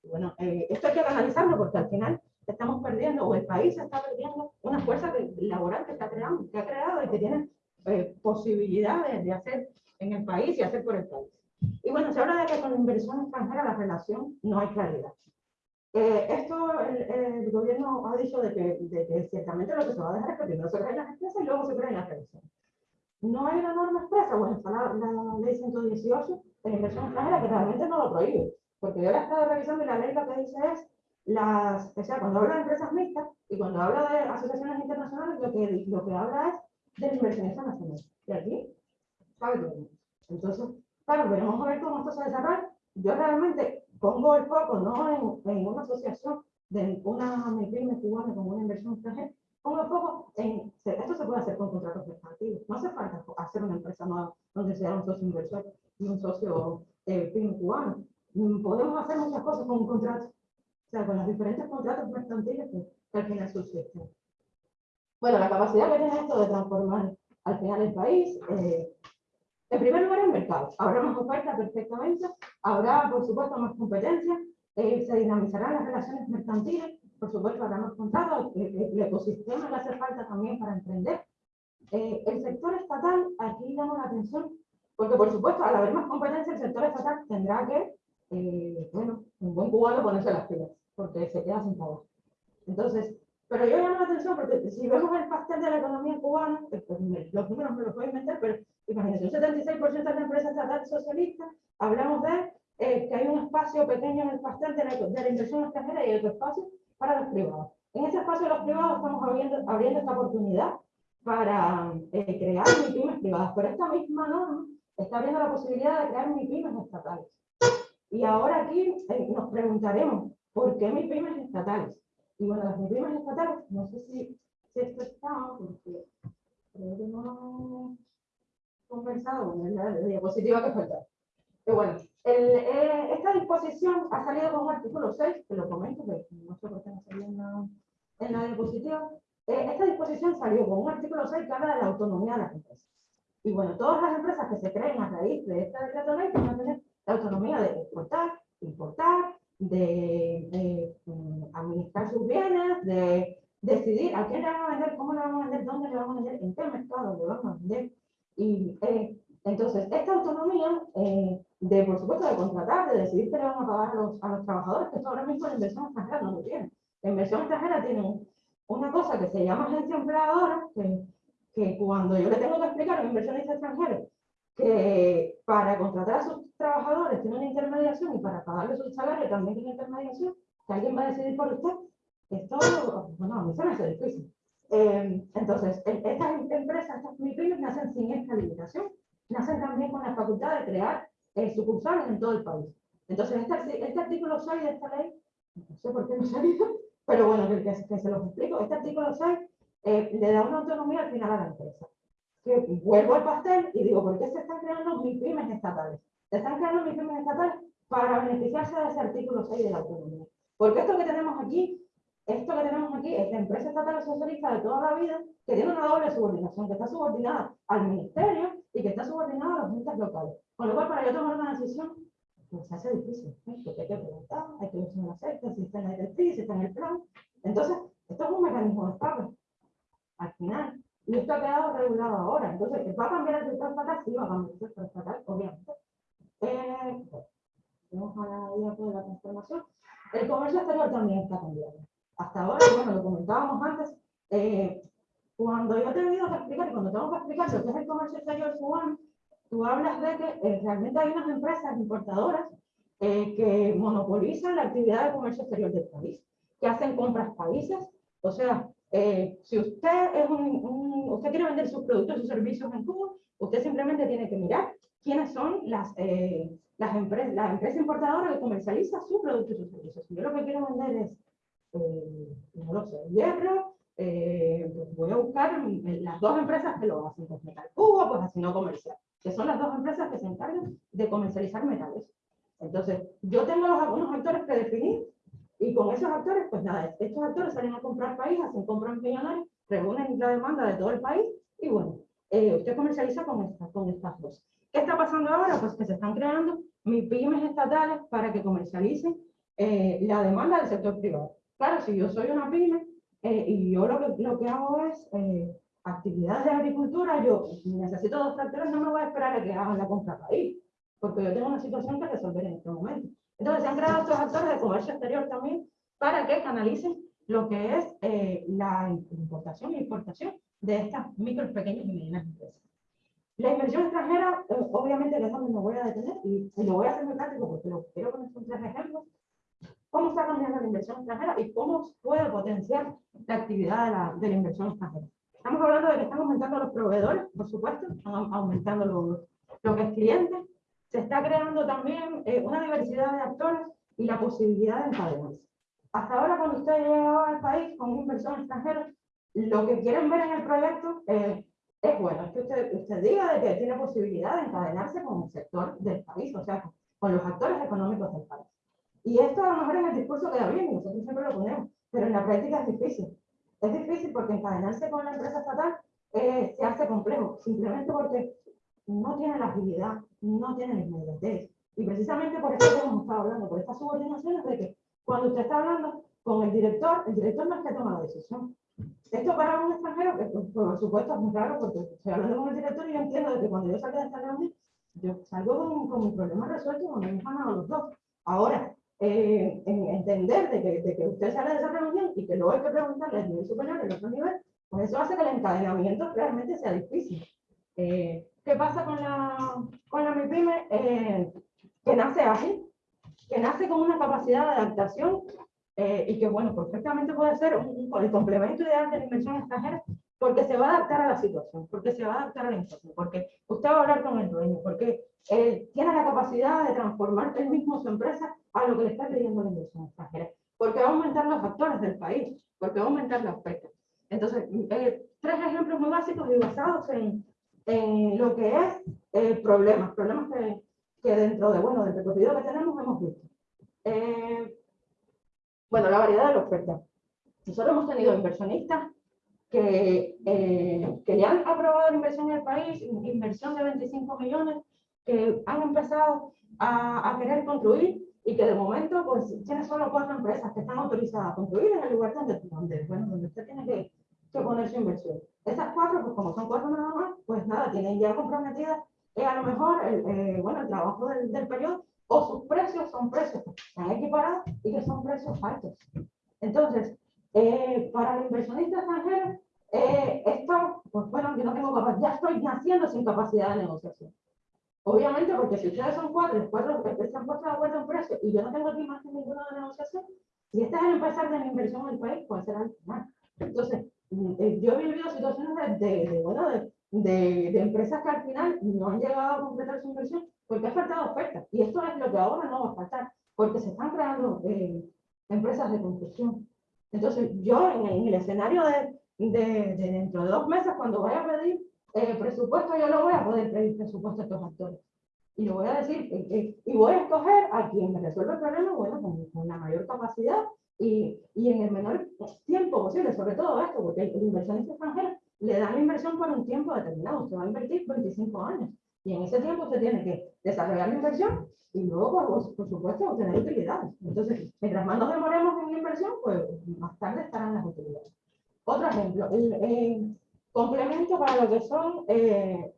Bueno, eh, esto hay que analizarlo porque al final estamos perdiendo, o el país está perdiendo, una fuerza laboral que, está creando, que ha creado y que tiene eh, posibilidades de hacer en el país y hacer por el país. Y bueno, se habla de que con inversión extranjera la relación no hay claridad. Eh, esto el, el, gobierno ha dicho de que, de que, ciertamente lo que se va a dejar es que primero se creen las empresas y luego se creen las relaciones. No hay una norma expresa, bueno, está la, la ley 118 de inversión extranjera que realmente no lo prohíbe, porque yo la he estado revisando y la ley lo que dice es, las, o sea, cuando habla de empresas mixtas y cuando habla de asociaciones internacionales, lo que, lo que habla es de inversionista nacional. Y aquí, sabe todo. Entonces, claro, veremos a ver cómo esto se desarrolla. Yo realmente pongo el foco no en, en una asociación de una MIPYME cubana con una inversión extranjera, pongo foco en, esto se puede hacer con contratos mercantiles, no hace falta hacer una empresa nueva donde sea un socio inversor y un socio eh, cubano. Mm, podemos hacer muchas cosas con un contrato, o sea, con los diferentes contratos mercantiles que, que al final subsisten. Bueno, la capacidad que tiene esto de transformar al final el país, eh, en primer lugar el mercado, habrá más oferta perfectamente, habrá por supuesto más competencia, eh, se dinamizarán las relaciones mercantiles, por supuesto habrá más contratos, el, ecosistema que hace falta también para emprender. Eh, el sector estatal, aquí damos la atención, porque por supuesto al haber más competencia el sector estatal tendrá que, bueno, un buen cubano ponerse las pilas, porque se queda sin trabajo. Entonces, pero yo llamo la atención porque si vemos el pastel de la economía cubana, pues, los números me los puedo inventar, pero imagínense, un 76% de la empresa estatal socialista, hablamos de eh, que hay un espacio pequeño en el pastel de la, de la inversión extranjera y otro espacio para los privados. En ese espacio de los privados estamos abriendo, abriendo esta oportunidad para eh, crear MIPIMES privadas, pero esta misma norma está abriendo la posibilidad de crear MIPIMES estatales. Y ahora aquí eh, nos preguntaremos, ¿por qué MIPIMES estatales? Y bueno, las primas estatales, no sé si, si esto está, porque creo que no conversado con la, diapositiva que falta. Pero bueno, el, eh, esta disposición ha salido con un artículo 6, que lo comento, que no sé por qué no salió en la, en la diapositiva. Eh, esta disposición salió con un artículo 6 que habla de la autonomía de las empresas. Y bueno, todas las empresas que se creen a raíz de esta decreto ley van a tener la autonomía de exportar, importar, de, mm, administrar sus bienes, de decidir a quién le van a vender, cómo le van a vender, dónde le van a vender, en qué mercado le van a vender. Y eh, entonces, esta autonomía eh, de, por supuesto, de contratar, de decidir qué le van a pagar los, a los trabajadores, que esto ahora mismo la inversión extranjera no lo tiene. La inversión extranjera tiene una cosa que se llama agencia empleadora, que, que cuando yo le tengo que explicar a un inversionista extranjero que para contratar a sus trabajadores tiene una intermediación y para pagarle su salario también tiene intermediación, que alguien va a decidir por usted, esto, bueno, a mí se me hace difícil. Eh, entonces, estas empresas, estas MIPIMES nacen sin esta limitación, nacen también con la facultad de crear eh, sucursales en todo el país. Entonces, este, este artículo 6 de esta ley, no sé por qué no salido, pero bueno, que, que, se los explico, este artículo 6 eh, le da una autonomía al final a la empresa vuelvo al pastel y digo, ¿por qué se están creando mis pymes estatales? Se están creando mis pymes estatales para beneficiarse de ese artículo 6 de la autonomía. Porque esto que tenemos aquí, esto que tenemos aquí es la empresa estatal socialista de toda la vida que tiene una doble subordinación, que está subordinada al ministerio y que está subordinada a los entes locales. Con lo cual, para yo tomar una decisión, pues se hace difícil. Porque hay que preguntar, hay que ver si me acepta, si está en la directriz, si está en el plan. Entonces, esto es un mecanismo de escape. Al final, y esto ha quedado regulado ahora. Entonces, ¿va a cambiar el sector estatal? Sí, va a cambiar el sector estatal, obviamente. Eh, vamos a la idea de la transformación. El comercio exterior también está cambiando. Hasta ahora, bueno, lo comentábamos antes, eh, cuando yo he tenido que explicar, y cuando tengo que explicar lo que es el comercio exterior cubano, tú hablas de que eh, realmente hay unas empresas importadoras eh, que monopolizan la actividad de comercio exterior del país, que hacen compras países, o sea, eh, si usted, es un, usted quiere vender sus productos sus servicios en Cuba, usted simplemente tiene que mirar quiénes son las, eh, las, empresas, la empresa importadora que comercializa sus productos y sus servicios. Si yo lo que quiero vender es, eh, no lo sé, hierro, pues voy a buscar las dos empresas que lo hacen, pues Metal Cuba, pues así no comercial, que son las dos empresas que se encargan de comercializar metales. Entonces, yo tengo los, algunos actores que definir y con esos actores, pues nada, estos actores salen a comprar país, hacen compras millonarias, reúnen la demanda de todo el país y bueno, eh, usted comercializa con, esta, con estas dos. ¿Qué está pasando ahora? Pues que se están creando pymes estatales para que comercialicen eh, la demanda del sector privado. Claro, si yo soy una pyme eh, y yo lo que, lo que hago es actividades de agricultura, yo necesito dos tractores, no me voy a esperar a que hagan la compra país, porque yo tengo una situación que resolver en este momento. Entonces se han creado estos actores de comercio exterior también para que canalicen lo que es eh, la importación e importación de estas micro, pequeñas y medianas empresas. La inversión extranjera, eh, obviamente, que es donde me voy a detener y, lo voy a hacer muy práctico porque lo quiero poner con tres ejemplos. ¿Cómo está cambiando la inversión extranjera y cómo puede potenciar la actividad de la, de la inversión extranjera? Estamos hablando de que están aumentando los proveedores, por supuesto, están aumentando los, lo que es cliente, se está creando también eh, una diversidad de actores y la posibilidad de encadenarse. Hasta ahora, cuando usted llega al país con una inversión extranjera, lo que quieren ver en el proyecto eh, es bueno, es que usted, usted diga de que tiene posibilidad de encadenarse con el sector del país, o sea, con los actores económicos del país. Y esto a lo mejor en el discurso queda bien, nosotros siempre lo ponemos, pero en la práctica es difícil. Es difícil porque encadenarse con la empresa estatal eh, se hace complejo, simplemente porque no tiene la agilidad, no tiene la inmediatez. Y precisamente por eso hemos estado hablando, por estas subordinaciones de que cuando usted está hablando con el director, el director no es que toma la decisión. Esto para un extranjero, que por supuesto es muy raro porque estoy hablando con el director y yo entiendo de que cuando yo salgo de esta reunión, yo salgo con, con mi problema resuelto y con mi ganado los dos. Ahora, eh, en entender de que, de que, usted sale de esa reunión y que luego hay que preguntarle al nivel superior, el otro nivel, pues eso hace que el encadenamiento realmente sea difícil. Eh, ¿Qué pasa con la, con la MIPYME? Eh, que nace ágil, que nace con una capacidad de adaptación eh, y que, bueno, perfectamente puede ser un, el complemento ideal de la inversión extranjera porque se va a adaptar a la situación, porque se va a adaptar a la inversión, porque usted va a hablar con el dueño, porque él tiene la capacidad de transformar él mismo su empresa a lo que le está pidiendo la inversión extranjera, porque va a aumentar los factores del país, porque va a aumentar la oferta. Entonces, eh, tres ejemplos muy básicos y basados en, en lo que es eh, problemas, problemas que, que, dentro de, bueno, del recorrido que tenemos hemos visto. Eh, bueno, la variedad de la oferta. Nosotros hemos tenido inversionistas que, eh, que ya han aprobado la inversión en el país, inversión de 25 millones, que han empezado a, a querer construir y que de momento pues tiene solo cuatro empresas que están autorizadas a construir en el lugar donde, donde, bueno, donde usted tiene que, que poner su inversión. Esas cuatro, pues como son cuatro nada más, pues nada, tienen ya comprometidas eh, a lo mejor el, eh, bueno, el trabajo del, del periodo o sus precios son precios que están equiparados y que son precios altos. Entonces, eh, para el inversionista extranjero, eh, esto, pues bueno, yo no tengo capacidad, ya estoy naciendo sin capacidad de negociación. Obviamente, porque si ustedes son cuatro, cuatro se han puesto de acuerdo en precio y yo no tengo aquí más que ninguno de negociación, si este es el empezar de la inversión en el país, puede ser al final. Entonces, yo he vivido situaciones de, de, bueno, de, de, de, empresas que al final no han llegado a completar su inversión porque ha faltado oferta. Y esto es lo que ahora no va a faltar, porque se están creando eh, empresas de construcción. Entonces, yo en, en el escenario de, de, dentro de dos meses, cuando vaya a pedir eh, presupuesto, yo lo voy a poder pedir presupuesto a estos actores. Y lo voy a decir, eh, eh, y voy a escoger a quien me resuelva el problema, bueno, con, con la mayor capacidad y, y, en el menor tiempo posible, sobre todo esto, porque el, inversionista extranjero le da la inversión por un tiempo determinado, usted va a invertir 25 años. Y en ese tiempo usted tiene que desarrollar la inversión y luego, por, por supuesto, obtener utilidades. Entonces, mientras más nos demoremos en la inversión, pues más tarde estarán las utilidades. Otro ejemplo, el complemento para lo que son, eh,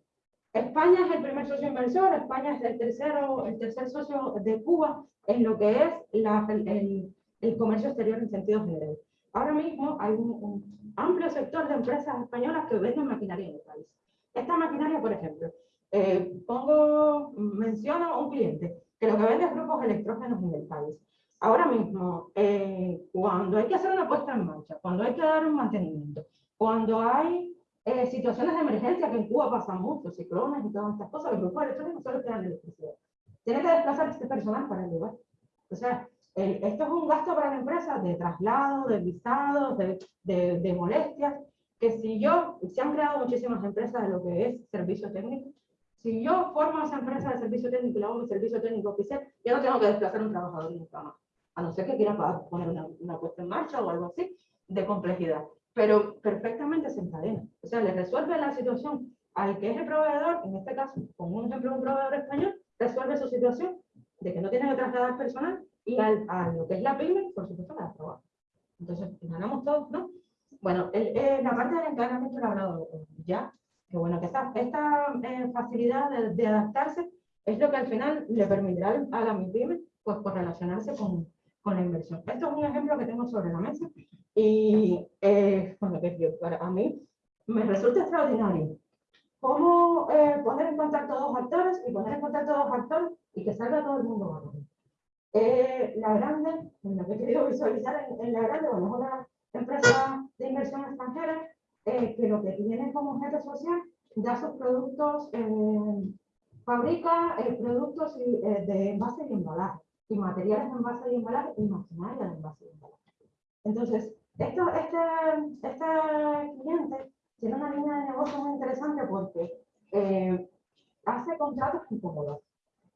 España es el primer socio inversor, España es el tercero, el tercer socio de Cuba en lo que es la, el, el, comercio exterior en sentido general. Ahora mismo hay un, un amplio sector de empresas españolas que venden maquinaria en el país. Esta maquinaria, por ejemplo, eh, pongo, menciono un cliente que lo que vende es grupos electrógenos en el país. Ahora mismo, eh, cuando hay que hacer una puesta en marcha, cuando hay que dar un mantenimiento, cuando hay eh, situaciones de emergencia, que en Cuba pasa mucho, ciclones y todas estas cosas, los grupos electrógenos solo tienen electricidad. Tiene que desplazar este personal para el lugar. O sea, eh, esto es un gasto para la empresa de traslado, de visados, de, de, de molestias, que si yo, se han creado muchísimas empresas de lo que es servicio técnico, si yo formo esa empresa de servicio técnico y le hago mi servicio técnico oficial, yo no tengo que desplazar a un trabajador nunca más. A no ser que quiera poner una, una puesta en marcha o algo así de complejidad. Pero perfectamente se encadena. O sea, le resuelve la situación al que es el proveedor, en este caso, con un ejemplo, un proveedor español, resuelve su situación de que no tiene que trasladar personal y a lo que es la pyme, por supuesto, la trabajo. Entonces, ganamos todos, ¿no? Bueno, el, la parte del encadenamiento lo he hablado ya, que bueno, que esta, esta eh, facilidad de, adaptarse es lo que al final le permitirá a la MIPYME pues, correlacionarse con, con la inversión. Esto es un ejemplo que tengo sobre la mesa y eh, bueno, que yo, para a mí me resulta extraordinario cómo eh, poner en contacto dos actores y poner en contacto dos actores y que salga todo el mundo ganando. Eh, la grande, lo que he querido visualizar en, la grande, bueno, es una empresa de inversión extranjera eh, que lo que tiene como objeto social da sus productos, eh, fabrica productos de envase y embalaje, y materiales de envase y embalaje, y maquinaria de envase y embalaje. Entonces, esto, este, este cliente tiene una línea de negocio muy interesante porque hace contratos con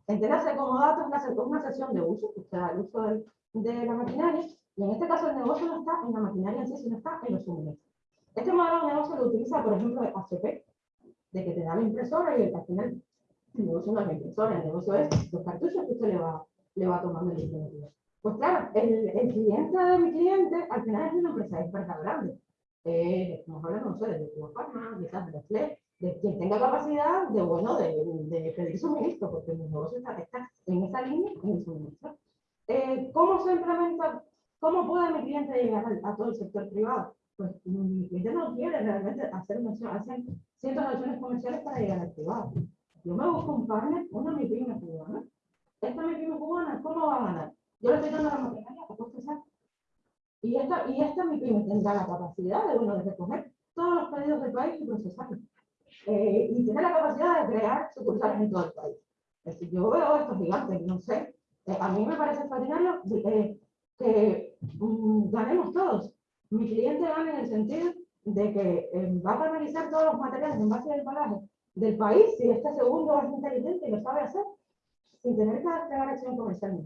comodatos. Entiéndase, comodatos es una, una sesión de uso, o sea, el uso de, de la maquinaria, Y en este caso el negocio no está en la maquinaria en sí, sino está en los suministros. Este modelo de negocio lo utiliza, por ejemplo, HP, de que te da la impresora y al final el negocio no es la impresora, el negocio es los cartuchos que usted le va, le va tomando el impresor. Pues claro, el, el, cliente de mi cliente al final es una empresa experta grande. Eh, como hablamos, no sé, de Farma, quizás de FLE, de quien tenga capacidad de, bueno, de, de pedir suministro, porque el negocio está, está en esa línea en el suministro. Eh, ¿Cómo se implementa? ¿Cómo puede mi cliente llegar a, a todo el sector privado? Pues mi cliente no quiere realmente hacer, hacer cientos de acciones comerciales para llegar al privado. Yo me busco un partner, una mi pyme cubana. Esta mi pyme cubana, ¿cómo va a ganar? Yo le estoy dando la maquinaria a coste Y esta, y esta mi pyme tendrá la capacidad de, bueno, de recoger todos los pedidos del país y procesarlos. Eh, y tiene la capacidad de crear sucursales en todo el país. Es decir, yo veo estos gigantes, no sé, eh, a mí me parece extraordinario eh, que um, ganemos todos. Mi cliente gana en el sentido de que eh, va a canalizar todos los materiales en base al embalaje del país si este segundo es inteligente y lo sabe hacer, sin tener que desplegar acción comercial.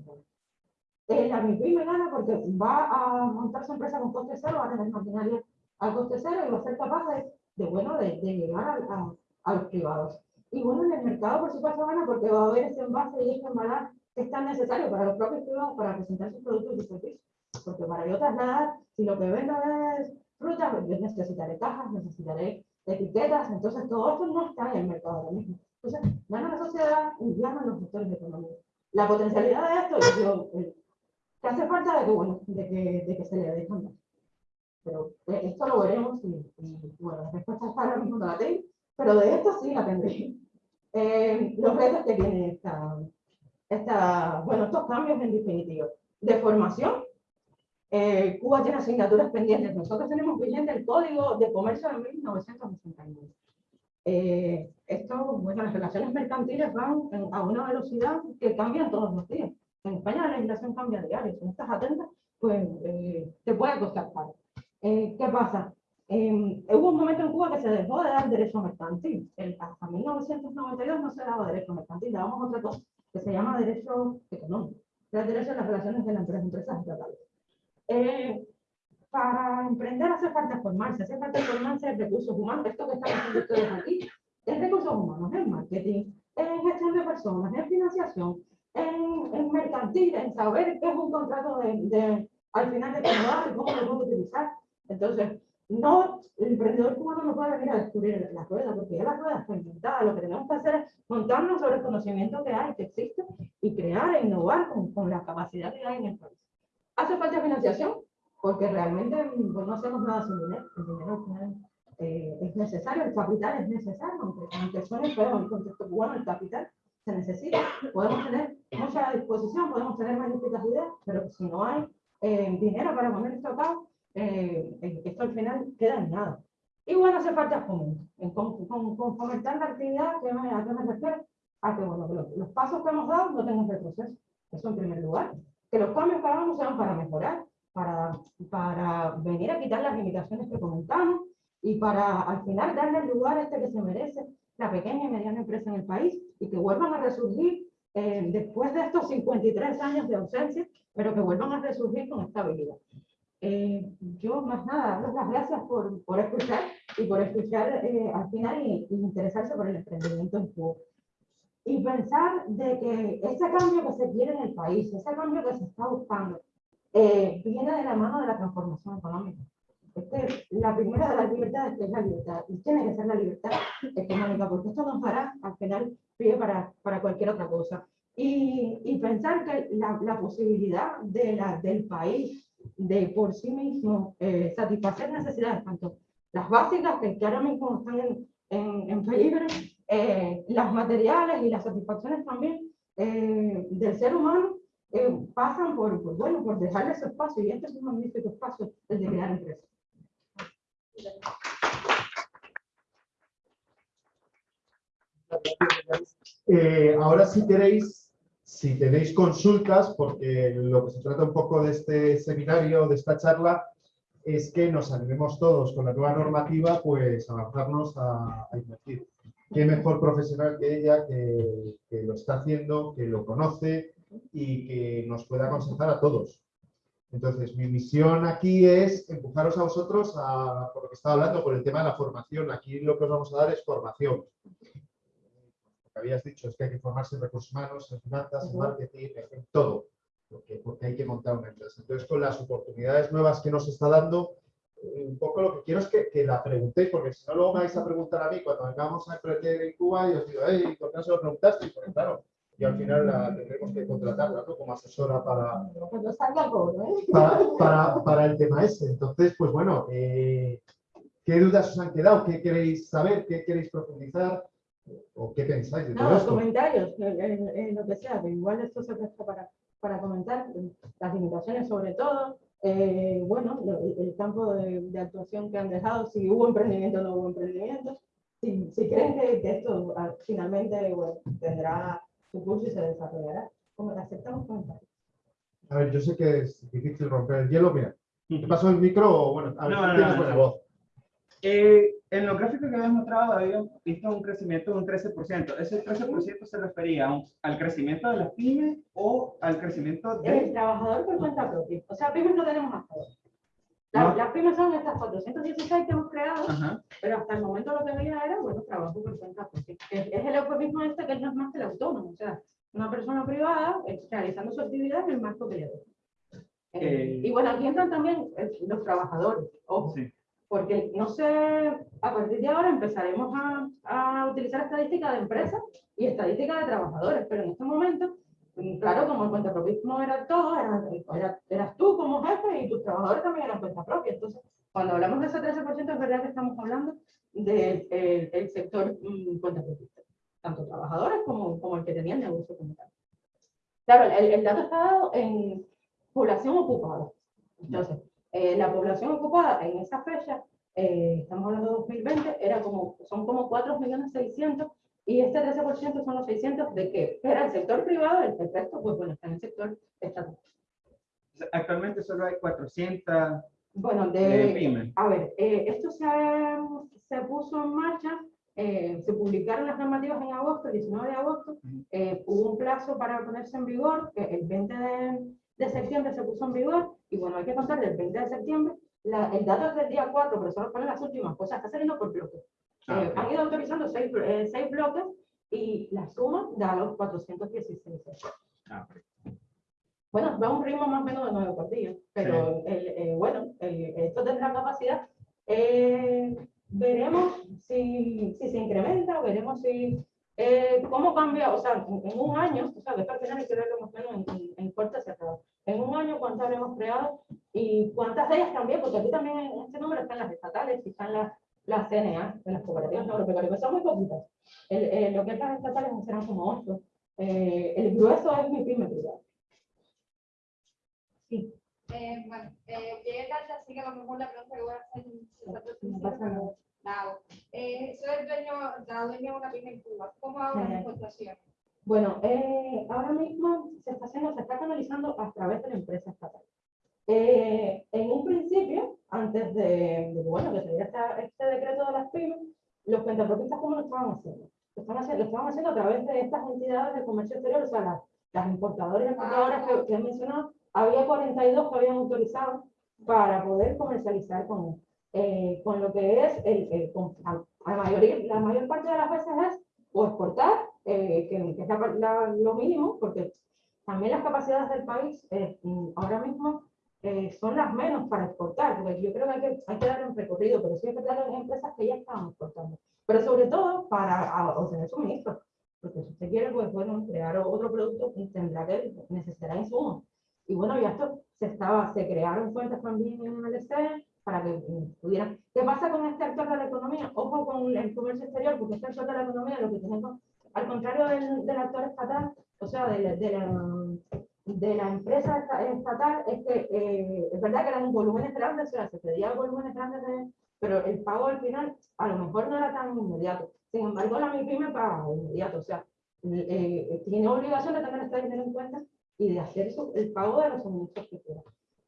La MIPI me gana porque va a montar su empresa con coste cero, va a tener maquinaria al coste cero y va a ser capaz de, de bueno, de, de llegar a, a, a, los privados. Y bueno, en el mercado, por supuesto, gana porque va a haber ese envase y ese embalaje que es tan necesario para los propios privados para presentar sus productos y servicios. Porque para yo trasladar, si lo que vendo es fruta, pues yo necesitaré cajas, necesitaré etiquetas, entonces todo esto no está en el mercado ahora mismo. Entonces, gana la sociedad y ganan los sectores economía. La potencialidad de esto, yo eh, que hace falta de que, bueno, de que, de que se le más. Pero eh, esto lo veremos y, y, bueno, la respuesta está ahora mismo no la tengo, pero de esto sí la tendré. Eh, los retos que tiene esta, esta, bueno, estos cambios en definitiva. De formación, eh, Cuba tiene asignaturas pendientes. Nosotros tenemos vigente el Código de Comercio de 1969. Eh, esto, bueno, las relaciones mercantiles van a una velocidad que cambian todos los días. En España la legislación cambia diario. Si no estás atenta, pues eh, te puede costar caro. Eh, ¿Qué pasa? Eh, hubo un momento en Cuba que se dejó de dar derecho mercantil. El, hasta 1992 no se daba derecho mercantil, dábamos otra cosa que se llama derecho económico, el derecho a las relaciones de las empresas, estatales. Eh, para emprender hace falta formarse, hace falta formarse en recursos humanos, esto que estamos haciendo ustedes aquí, en recursos humanos, en marketing, en gestión de personas, en financiación, en, en mercantil, en saber qué es un contrato de, de al final de cómo y cómo lo puedo utilizar. Entonces, no, el emprendedor cubano no puede venir a descubrir la rueda, porque ya la rueda está inventada. Lo que tenemos que hacer es montarnos sobre el conocimiento que hay, que existe, y crear e innovar con, con la capacidad que hay en el país. Hace falta financiación, porque realmente pues, no hacemos nada sin dinero. El dinero eh, es necesario, el capital es necesario, aunque, aunque suene feo en el contexto cubano, el capital se necesita. Podemos tener mucha disposición, podemos tener magníficas ideas, pero si no hay eh, dinero para poner esto a cabo, eh, esto al final queda en nada. Bueno, hace falta fomento. Con, con, con, fomentar la actividad, ¿a qué me refiero? A que bueno, los, los, pasos que hemos dado no tengan retroceso. Eso en primer lugar. Que los cambios que hagamos sean para mejorar, para, para venir a quitar las limitaciones que comentamos y para al final darle el lugar este que se merece la pequeña y mediana empresa en el país y que vuelvan a resurgir eh, después de estos 53 años de ausencia, pero que vuelvan a resurgir con estabilidad. Eh, yo más nada, las gracias por, por escuchar y por escuchar eh, al final y, y, interesarse por el emprendimiento en Cuba. Y pensar de que ese cambio que se quiere en el país, ese cambio que se está buscando, eh, viene de la mano de la transformación económica. Es que la primera de las libertades que es la libertad, y tiene que ser la libertad económica, porque esto nos hará al final pie para, para cualquier otra cosa. Y, y pensar que la, la posibilidad de la, del país de por sí mismo eh, satisfacer necesidades, tanto las básicas que, que ahora mismo están en, en, en peligro, eh, las materiales y las satisfacciones también eh, del ser humano eh, pasan por, por, bueno, por dejarle ese espacio y este es un magnífico espacio el de crear empresas. ahora si queréis si tenéis consultas, porque lo que se trata un poco de este seminario, de esta charla, es que nos animemos todos con la nueva normativa, pues a avanzarnos a, a invertir. Qué mejor profesional que ella, que, que, lo está haciendo, que lo conoce y que nos pueda aconsejar a todos. Entonces, mi misión aquí es empujaros a vosotros a, por lo que estaba hablando, por el tema de la formación. Aquí lo que os vamos a dar es formación. Habías dicho es que hay que formarse en recursos humanos, en finanzas, en marketing, en todo, porque, porque hay que montar una empresa. Entonces, con las oportunidades nuevas que nos está dando, eh, un poco lo que quiero es que, que la preguntéis, porque si no luego me vais a preguntar a mí cuando vengamos a emprender en Cuba y os digo, hey, ¿por qué no se lo preguntaste? Porque claro, y al final la tendremos que contratarla ¿no? como asesora para, cobro, ¿eh? para, para, para el tema ese. Entonces, pues bueno, eh, ¿qué dudas os han quedado? ¿Qué queréis saber? ¿Qué queréis profundizar? ¿O qué pensáis de todo No, los esto? comentarios, eh, eh, eh, lo que sea, que igual esto se presta para, para comentar, las limitaciones sobre todo, eh, bueno, lo- el, el campo de, de actuación que han dejado, si hubo emprendimiento o no hubo emprendimiento, si, si creen que, que esto ah, finalmente bueno, tendrá su curso y se desarrollará, como aceptamos comentarios. A ver, yo sé que es difícil romper el hielo. Mira, ¿te paso el micro? Bueno, a ver, No, no, no. voz. Eh, en los gráficos que habíamos mostrado habíamos visto un crecimiento de un 13%. ¿Ese 13% se refería un- al crecimiento de las pymes o al crecimiento El de...? trabajador por cuenta propia, o sea, pymes no tenemos hasta ahora. La- No. Las pymes son estas 416 que hemos creado, Ajá. Pero hasta el momento lo que veía era, bueno, trabajo por cuenta propia. Es, es el eufemismo este que no es más que el autónomo, o sea, una persona privada eh, realizando su actividad en el marco doy. Eh, Eh. y bueno, aquí entran también eh, los trabajadores, ojo, Sí. Porque no sé, a partir de ahora empezaremos a, a utilizar estadística de empresas y estadística de trabajadores, pero en este momento, mm, claro, como el cuentapropismo era todo, era, era- eras tú como jefe y tus trabajadores también eran cuenta propia, entonces cuando hablamos de ese 13%, es verdad que estamos hablando del el- el sector mm, cuentapropista, tanto trabajadores como, como el que tenía el negocio como tal. Claro, el, el dato está dado en población ocupada. Entonces, eh, la población ocupada en esa fecha, eh, estamos hablando de 2020, era como, son como 4.600.000 y este 13% son los 600 de qué? Era el sector privado, el, resto, pues bueno, está en el sector estatal. Actualmente solo hay 400 Bueno, eh, de, pymes. A ver, eh, esto se, se puso en marcha, eh, se publicaron las normativas en agosto, el 19 de agosto, eh, hubo un plazo para ponerse en vigor, que el 20 de, de septiembre se puso en vigor, y bueno, hay que contar del 20 de septiembre, la- el dato es del día 4, pero solo ponen las últimas cosas, está saliendo por bloques. Ah, Eh, han ido autorizando seis, blo- eh, seis bloques y la suma da los 416. Ah. Bueno, va a un ritmo más o menos de nueve por día, pero el, eh, bueno, el- esto tendrá capacidad. Eh, veremos si, si se incrementa, veremos si, eh, cómo cambia, o sea, en, en un año, o sea, final hay que verlo más o menos en, en, en cerrado. En un año, ¿cuántas habremos creado? Y cuántas de ellas también, porque aquí también en este número están las estatales y están las, las CNA, de las cooperativas agropecuarias, son muy poquitas. El, eh, lo que es las estatales serán como ocho. Eh, el grueso es mi pyme privada. Sí. Eh, bueno, eh, llegué tarde, así que a lo mejor la pregunta que voy a hacer hago. Eh, soy el dueño, la dueña de una pyme en Cuba. ¿Cómo hago las importaciones? Bueno, eh, ahora mismo se está haciendo, se está canalizando a través de la empresa estatal. Eh, en un principio, antes de, de bueno, que se diera esta- este decreto de las pymes, los cuentapropistas, ¿cómo lo estaban haciendo? Lo estaban haciendo, lo estaban haciendo a través de estas entidades de comercio exterior, o sea, las, las importadoras y exportadoras que, que he mencionado, había 42 que habían autorizado para poder comercializar con, eh, con lo que es el, el- con- a- a mayoría, la mayor parte de las veces es o exportar, eh, que, que es la- la- lo mínimo, porque también las capacidades del país eh, ahora mismo eh, son las menos para exportar, porque yo creo que hay que, hay que un recorrido, pero sí hay que dar a empresas que ya estaban exportando, pero sobre todo para obtener suministros, porque si usted quiere, pues bueno, crear otro producto, tendrá que necesitará insumos. Y bueno, ya esto se estaba, se crearon cuentas también en el SE para que mm, pudieran. ¿Qué pasa con este actor de la economía? Ojo con el comercio exterior, porque este actor de la economía lo que tenemos, al contrario del, del actor estatal, o sea, de la, de la, de la empresa esta- estatal, es que eh, es verdad que eran volúmenes grandes, o sea, se pedía volúmenes grandes, de- pero el pago al final a lo mejor no era tan inmediato. Sin embargo, la MIPYME paga inmediato, o sea, eh, eh, tiene obligación de tener este dinero en cuenta y de hacer el pago de los suministros que quiera.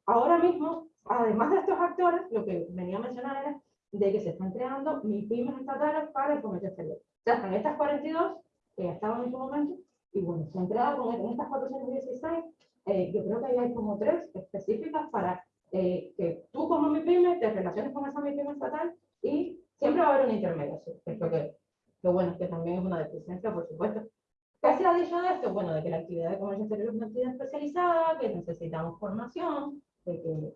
Ahora mismo, además de estos actores, lo que venía a mencionar era de que se están creando MIPYMES estatales para el comercio exterior. O sea, están estas 42 que ya estaban en su momento, y bueno, se han con en estas 416 eh, yo creo que ahí hay como tres específicas para eh, que tú como mi pyme te relaciones con esa mi pyme estatal y siempre va a haber una intermediación, que es que, lo bueno, que también es una deficiencia, por supuesto. ¿Qué se ha dicho de esto? Bueno, de que la actividad de comercio exterior es una actividad especializada, que necesitamos formación, de que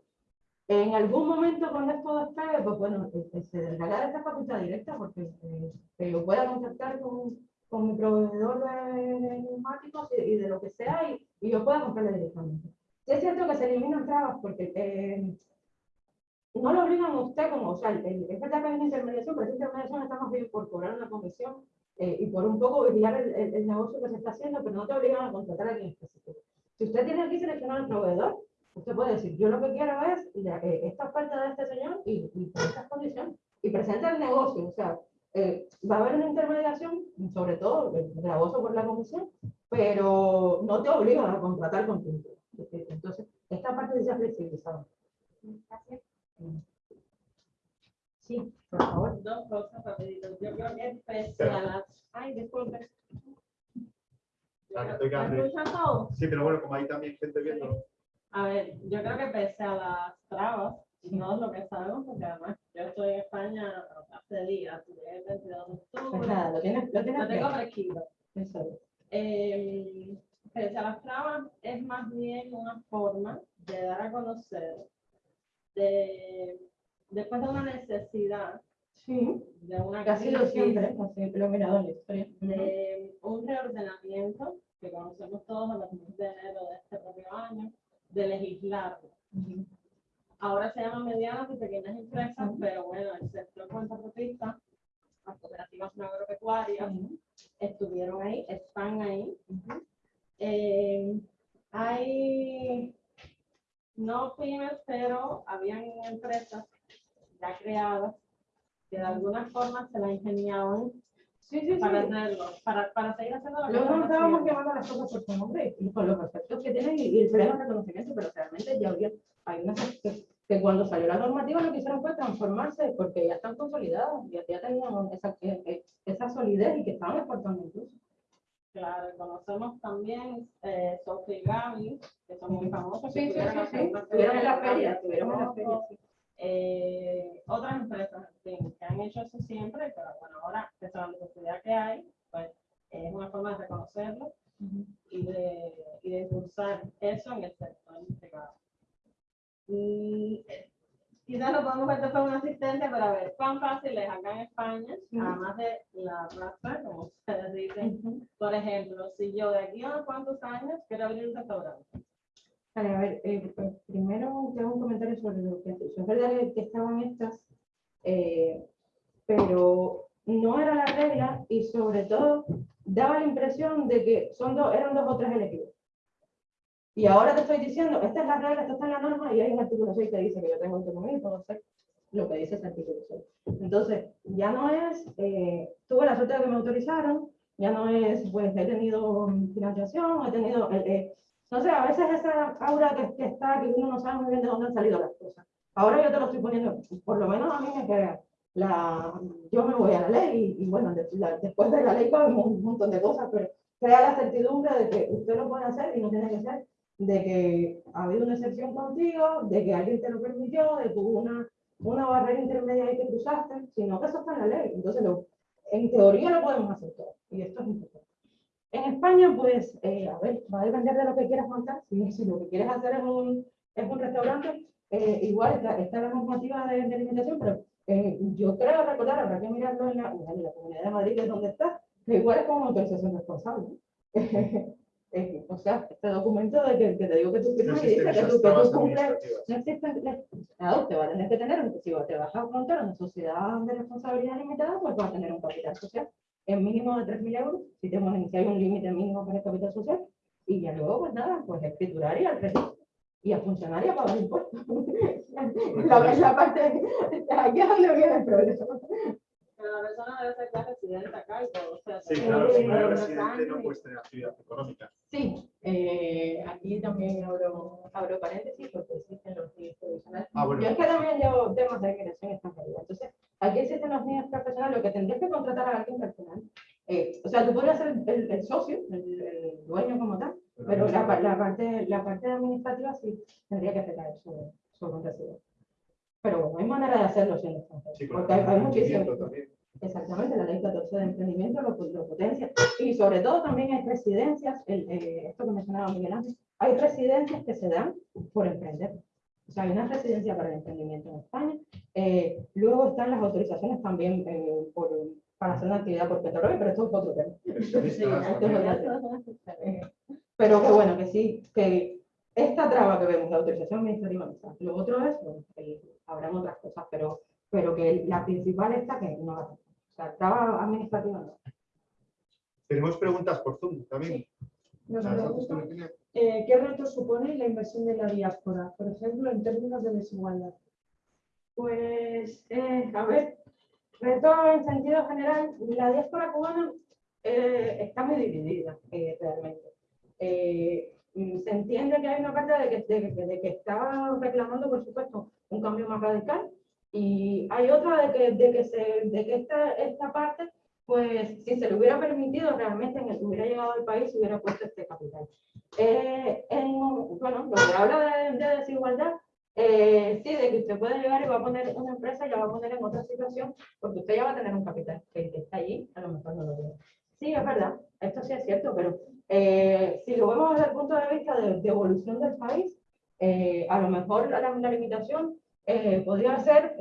en algún momento cuando esto despegue, pues bueno, que- que se descarga esta facultad directa, porque eh, que yo pueda contactar con, con mi proveedor de, neumáticos y, y de lo que sea, y, y yo pueda comprarle directamente. Sí es cierto que se eliminan trabas, porque eh, no lo obligan a usted como, o sea, es verdad que hay una intermediación, pero esa intermediación está más bien por cobrar una comisión eh, y por un poco vigilar el, el- el negocio que se está haciendo, pero no te obligan a contratar a alguien específico. Si usted tiene aquí seleccionado el proveedor, usted puede decir, yo lo que quiero es la- eh, esta oferta de este señor y, y estas condiciones, y presenta el negocio, o sea, eh, va a haber una intermediación, sobre todo el gravoso por la comisión, pero no te obligan a contratar con tu empresa. Entonces, esta parte se ha flexibilizado. Gracias. Sí, por favor. Dos cosas rapiditas. Yo creo que pese a las... Ay, disculpe. ¿Me escuchan todos? Sí, pero bueno, como hay también gente viendo. A ver, yo creo que pese a las trabas, no lo que sabemos, porque además yo estoy en España hace días, el 22 de Pues octubre, nada, lo tienes, lo tienes lo tengo fresquito. Eso es. Eh, las trabas, es más bien una forma de dar a conocer, de, después de una necesidad, Sí, de una sido crisis, siempre, así lo mirado en la historia. de un reordenamiento que conocemos todos a partir de enero de este propio año, de legislar. Ahora se llama medianas y pequeñas empresas, Ujú. pero bueno, el sector cuentapropista, las cooperativas agropecuarias, Ujú. estuvieron ahí, están ahí. Ujú. Eh, hay, no pymes, pero habían empresas ya creadas que de alguna forma se la ingeniaban Sí, sí, sí. para hacerlo, para, para seguir haciendo que Luego no estábamos llamando las cosas por su nombre y con los efectos que tienen y, y el pleno reconocimiento, pero realmente ya había, hay unas que, que cuando salió la normativa lo que hicieron fue transformarse porque ya están consolidadas, ya, ya tenían esa, eh, eh, esa solidez y que estaban exportando incluso. Claro, conocemos también eh, Sofía y Gaby, que son muy famosos. que Sí, sí, sí, sí. Estuvieron en la feria, estuvieron en la feria. Eh, otras empresas que han hecho eso siempre, pero bueno, ahora, a la necesidad que hay, pues es una forma de reconocerlo y de, y de impulsar eso en el sector privado. Y, eh, podemos ver después una asistencia para ver cuán fácil es acá en España, además de la plaza, como ustedes dicen, por ejemplo, si yo de aquí a unos cuantos años quiero abrir un restaurante, Vale, a ver, eh, pues, primero te hago un comentario sobre lo que has dicho. Es verdad que- que estaban estas, eh, pero no era la regla y sobre todo daba la impresión de que son dos, eran dos o tres elegidos. Y ahora te estoy diciendo, esta es la regla, esta está en la norma y hay un artículo 6 que dice que yo tengo autonomía y puedo hacer lo que dice ese artículo 6. Entonces, ya no es, eh, tuve la suerte de que me autorizaron, ya no es, pues he tenido financiación, he tenido, eh, eh, no sé, a veces esa aura que, que está, que uno no sabe muy bien de dónde han salido las cosas. Ahora yo te lo estoy poniendo, por lo menos a mí me queda, la, yo me voy a la ley y, y bueno, de- la- después de la ley pues, un montón de cosas, pero crea la certidumbre de que usted lo puede hacer y no tiene que ser de que ha habido una excepción contigo, de que alguien te lo permitió, de que hubo una, una barrera intermedia ahí que cruzaste, sino que eso está en la ley. Entonces, lo- en teoría lo podemos hacer todo y esto es importante. En España, pues, eh, a ver, va a depender de lo que quieras montar. Si, si lo que quieres hacer es un, es un restaurante, eh, igual está, está la normativa de, de limitación, pero eh, yo creo recordar, habrá que mirarlo en la, en la Comunidad de Madrid, que es donde está, que igual es como autorización responsable. Eh, o sea, este documento de que, que te digo que tú No firmas y existen dice que esas tú, que trabas tú cumples administrativas. no existe, claro, te va a tener que tener, un- si te vas a montar una sociedad de responsabilidad limitada, pues va a tener un capital social en mínimo de 3.000 euros, si, te ponen, si hay un límite mínimo para el capital social, y ya luego, pues nada, pues escriturar y al registro, y a funcionar y a pagar impuestos. la, la parte, aquí es donde viene el problema. pero la persona debe ser ya residente acá y todo. O sea, Sí, claro, si no eres residente no puedes tener actividad económica. Sí, eh, aquí también abro, abro paréntesis porque existen los niños provisionales. Ah, bueno. Yo es que también llevo temas de migración extranjería. Entonces, aquí existen los niños profesionales, lo que tendrías que contratar a alguien personal. Eh, o sea, tú podrías ser el, el socio, el, el dueño como tal, pero la, pa- la parte, la parte administrativa sí tendría que recaer sobre, un residente. Pero bueno, hay manera de hacerlo siendo extranjero. Sí, porque hay, hay muchísimos. también. Exactamente, la ley 14 de emprendimiento lo, lo potencia. Y sobre todo también hay residencias, el, eh, esto que mencionaba Miguel Ángel, hay residencias que se dan por emprender. O sea, hay una residencia para el emprendimiento en España. Eh, luego están las autorizaciones también eh, por, para hacer una actividad por petróleo, pero esto es otro tema. Sí, Pero que bueno, que sí, que esta traba que vemos, la autorización administrativa, lo otro es, bueno, que habrán otras cosas, pero, pero que la principal está que no la sea, traba administrativa no. Tenemos preguntas por Zoom también. Eh, ¿Qué retos supone la inversión de la diáspora, por ejemplo, en términos de desigualdad? Pues, eh, a ver, reto en sentido general, la diáspora cubana eh, está muy dividida realmente. Se entiende que hay una parte de que, de, de que está reclamando, por supuesto, un cambio más radical y hay otra de que, de que, se, de que esta, esta parte, pues si se le hubiera permitido realmente en el que hubiera llegado al país, se hubiera puesto este capital. Eh, en, bueno, lo que habla de, de desigualdad, eh, sí, de que usted puede llegar y va a poner una empresa y la va a poner en otra situación, porque usted ya va a tener un capital, que que está allí a lo mejor no lo tiene. Sí, es verdad, esto sí es cierto, pero eh, si lo vemos desde el punto de vista de, de evolución del país, eh, a lo mejor la, la limitación eh, podría ser,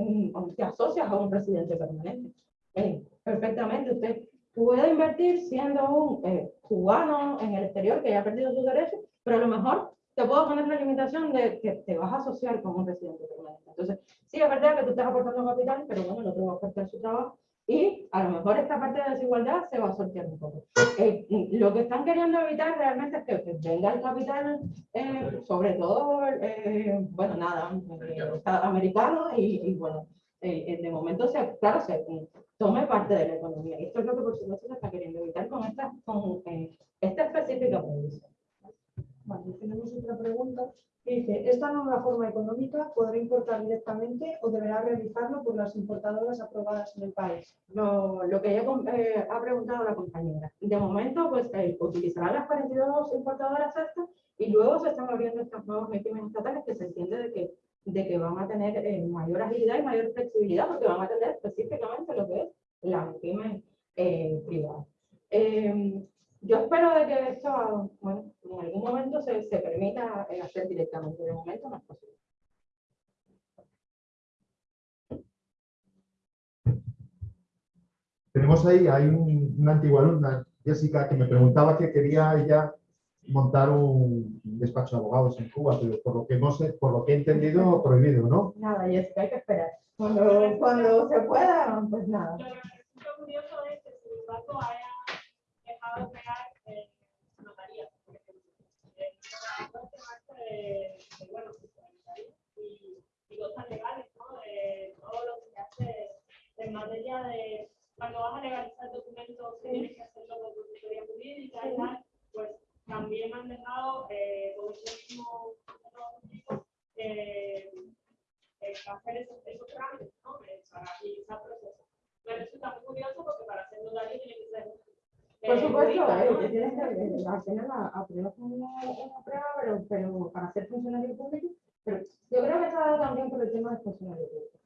te asocias a un residente permanente. Eh, perfectamente, usted puede invertir siendo un eh, cubano en el exterior que ya ha perdido sus derechos, pero a lo mejor te puedo poner la limitación de que te vas a asociar con un residente permanente. Entonces, sí, es verdad que tú estás aportando capital, pero bueno, el otro va a aportar su trabajo y a lo mejor esta parte de desigualdad se va a sortear un poco. Eh, y lo que están queriendo evitar realmente es que, que venga el capital, eh, sobre todo, eh, bueno, nada, eh, americano y, y, bueno, eh, eh, de momento, se, claro, se tome parte de la economía. Esto es lo que por supuesto se está queriendo evitar con esta, con, esta específica prohibición. Vale, tenemos otra pregunta dice, ¿esta nueva forma económica podrá importar directamente o deberá realizarlo por las importadoras aprobadas en el país? lo, lo que eh, ha preguntado la compañera. De momento, pues eh, utilizarán las 42 importadoras estas y luego se están abriendo estas nuevas régimen estatales que se entiende de que, van a tener eh, mayor agilidad y mayor flexibilidad porque van a atender específicamente lo que es la régimen privada. Yo espero de que esto, bueno, en algún momento se, se permita hacer directamente. De momento no es posible. Tenemos ahí, hay un- una antigua alumna, Jessica, que me preguntaba que quería ella montar un despacho de abogados en Cuba, pero por lo que hemos, por lo que he entendido, prohibido, ¿no? Nada, Jessica, hay que esperar. Cuando, cuando se pueda, pues nada. Lo que me resulta curioso es que sin embargo haya de pegar eh, notarías, por ejemplo. Eh, de, de, bueno, pues, y, y cosas legales, ¿no? De todo lo que se hace en materia de cuando vas a legalizar documentos que tienes que hacerlo con consultoría jurídica y tal, pues también han dejado eh, con ese mismo eh, eh, hacer esos, esos trámites, ¿no? Eh, para agilizar procesos. Me resulta muy curioso porque para hacer notario tiene que ser. Por eh, supuesto, eh, que tienes que hacer la aprueba una, una prueba, pero, pero para ser funcionario público, pero yo creo que está dado también por el tema del funcionario público.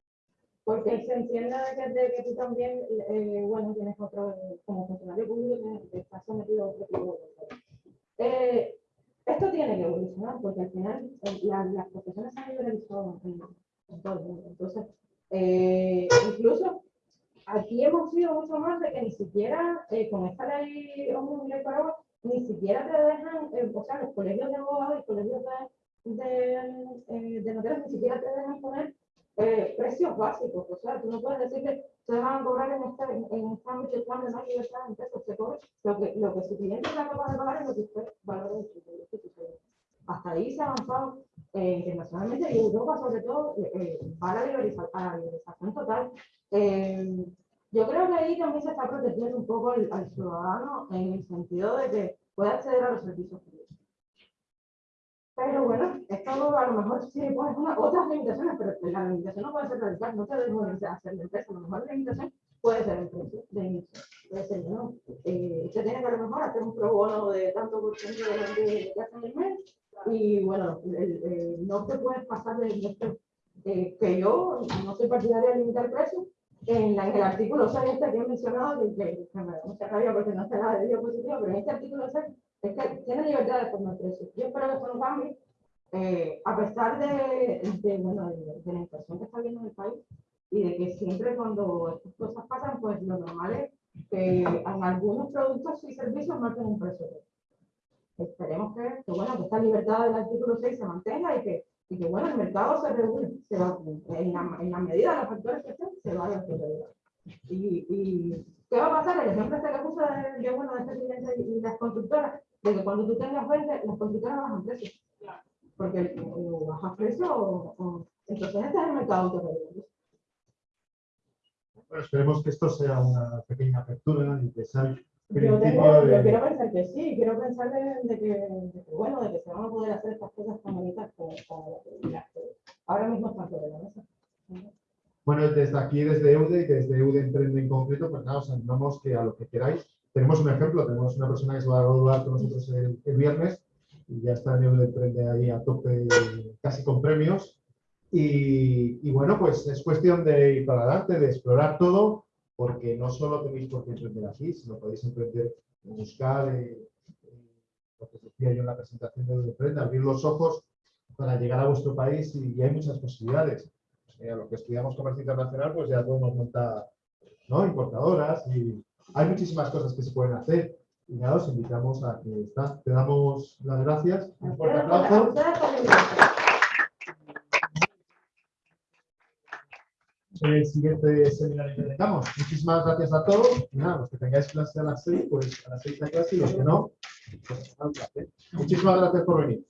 Porque se entiende de que, de que tú también, eh, bueno, tienes otro, como funcionario público, tienes- estás sometido a otro tipo de. Eh, esto tiene que evolucionar, porque al final eh, la- las profesiones se han liberalizado en, en todo el mundo. Entonces, eh, incluso aquí hemos sido mucho más de que ni siquiera eh, con esta ley Omnibus Paraguay, ni siquiera te dejan, eh, o sea, los colegios de abogados y colegios de, de, eh, de ni siquiera te dejan poner eh, precios básicos. O sea, tú no puedes decir que se van a cobrar en este, en, este ámbito cuando no hay libertad en pesos, se cobra lo que, lo que su cliente capaz de pagar es lo que usted valora de su cliente. Hasta ahí se ha avanzado eh, internacionalmente y Europa sobre todo eh, eh, va la, liberalización total. Eh, yo creo que ahí también se está protegiendo un poco al, al ciudadano en el sentido de que puede acceder a los servicios públicos. Pero bueno, esto a lo mejor sí pones otras limitaciones, pero la limitación no puede ser radical, no te dejo de hacer la empresa, a lo mejor la limitación puede ser el precio de inicio. Entonces, no, eh, usted tiene que a lo mejor hacer un pro bono de tanto por ciento de lo que hacen el mes y bueno, el- el- no te puedes pasar de esto, eh, que yo no soy partidaria de limitar precios. En, el artículo 6 este que he mencionado, que, que, me da mucha rabia porque no se la de diapositiva, pero en este artículo 6 es que tiene libertad de formar precios. Yo espero que eso no cambie, eh, a pesar de, de, bueno, de, de la inflación que está habiendo en el país y de que siempre cuando estas cosas pasan, pues lo normal es que en algunos productos y servicios marquen un precio. Esperemos que, que, bueno, que esta libertad del artículo 6 se mantenga y que, y que bueno, el mercado se regule, se va, en, la, en la medida de los factores que estén, se vaya a regular. Y, y, ¿qué va a pasar? El ejemplo este que puse de, de, bueno, de este las constructoras, de que cuando tú tengas 20, las constructoras bajan precios. Porque o bajas precio o, o- entonces este es el mercado autorregulado. Bueno, esperemos que esto sea una pequeña apertura y que sea Yo, de... quiero pensar que sí, quiero pensar de, de que, de que, bueno, de que se van a poder hacer estas cosas tan bonitas como, como las que ahora mismo están sobre la mesa. Bueno, desde aquí, desde EUDE y desde EUDE Emprende en concreto, pues nada, os animamos que a lo que queráis. Tenemos un ejemplo, tenemos una persona que se va a graduar con nosotros el, el viernes y ya está en EUDE Emprende ahí a tope, casi con premios. Y, y bueno, pues es cuestión de ir para adelante, de explorar todo, porque no solo tenéis por qué emprender aquí, sino podéis emprender en buscar, eh, lo que decía yo en la presentación de Emprende, abrir los ojos para llegar a vuestro país y, y hay muchas posibilidades eh, a lo que estudiamos comercio internacional, pues ya podemos montar ¿no? importadoras y hay muchísimas cosas que se pueden hacer. Y nada, os invitamos a que está. Te damos las gracias. Un fuerte aplauso. La invitación. El siguiente seminario que tengamos. Muchísimas gracias a todos. Y nada, los que tengáis clase a las seis, pues a las seis a clase y los que no, pues. Muchísimas gracias por venir.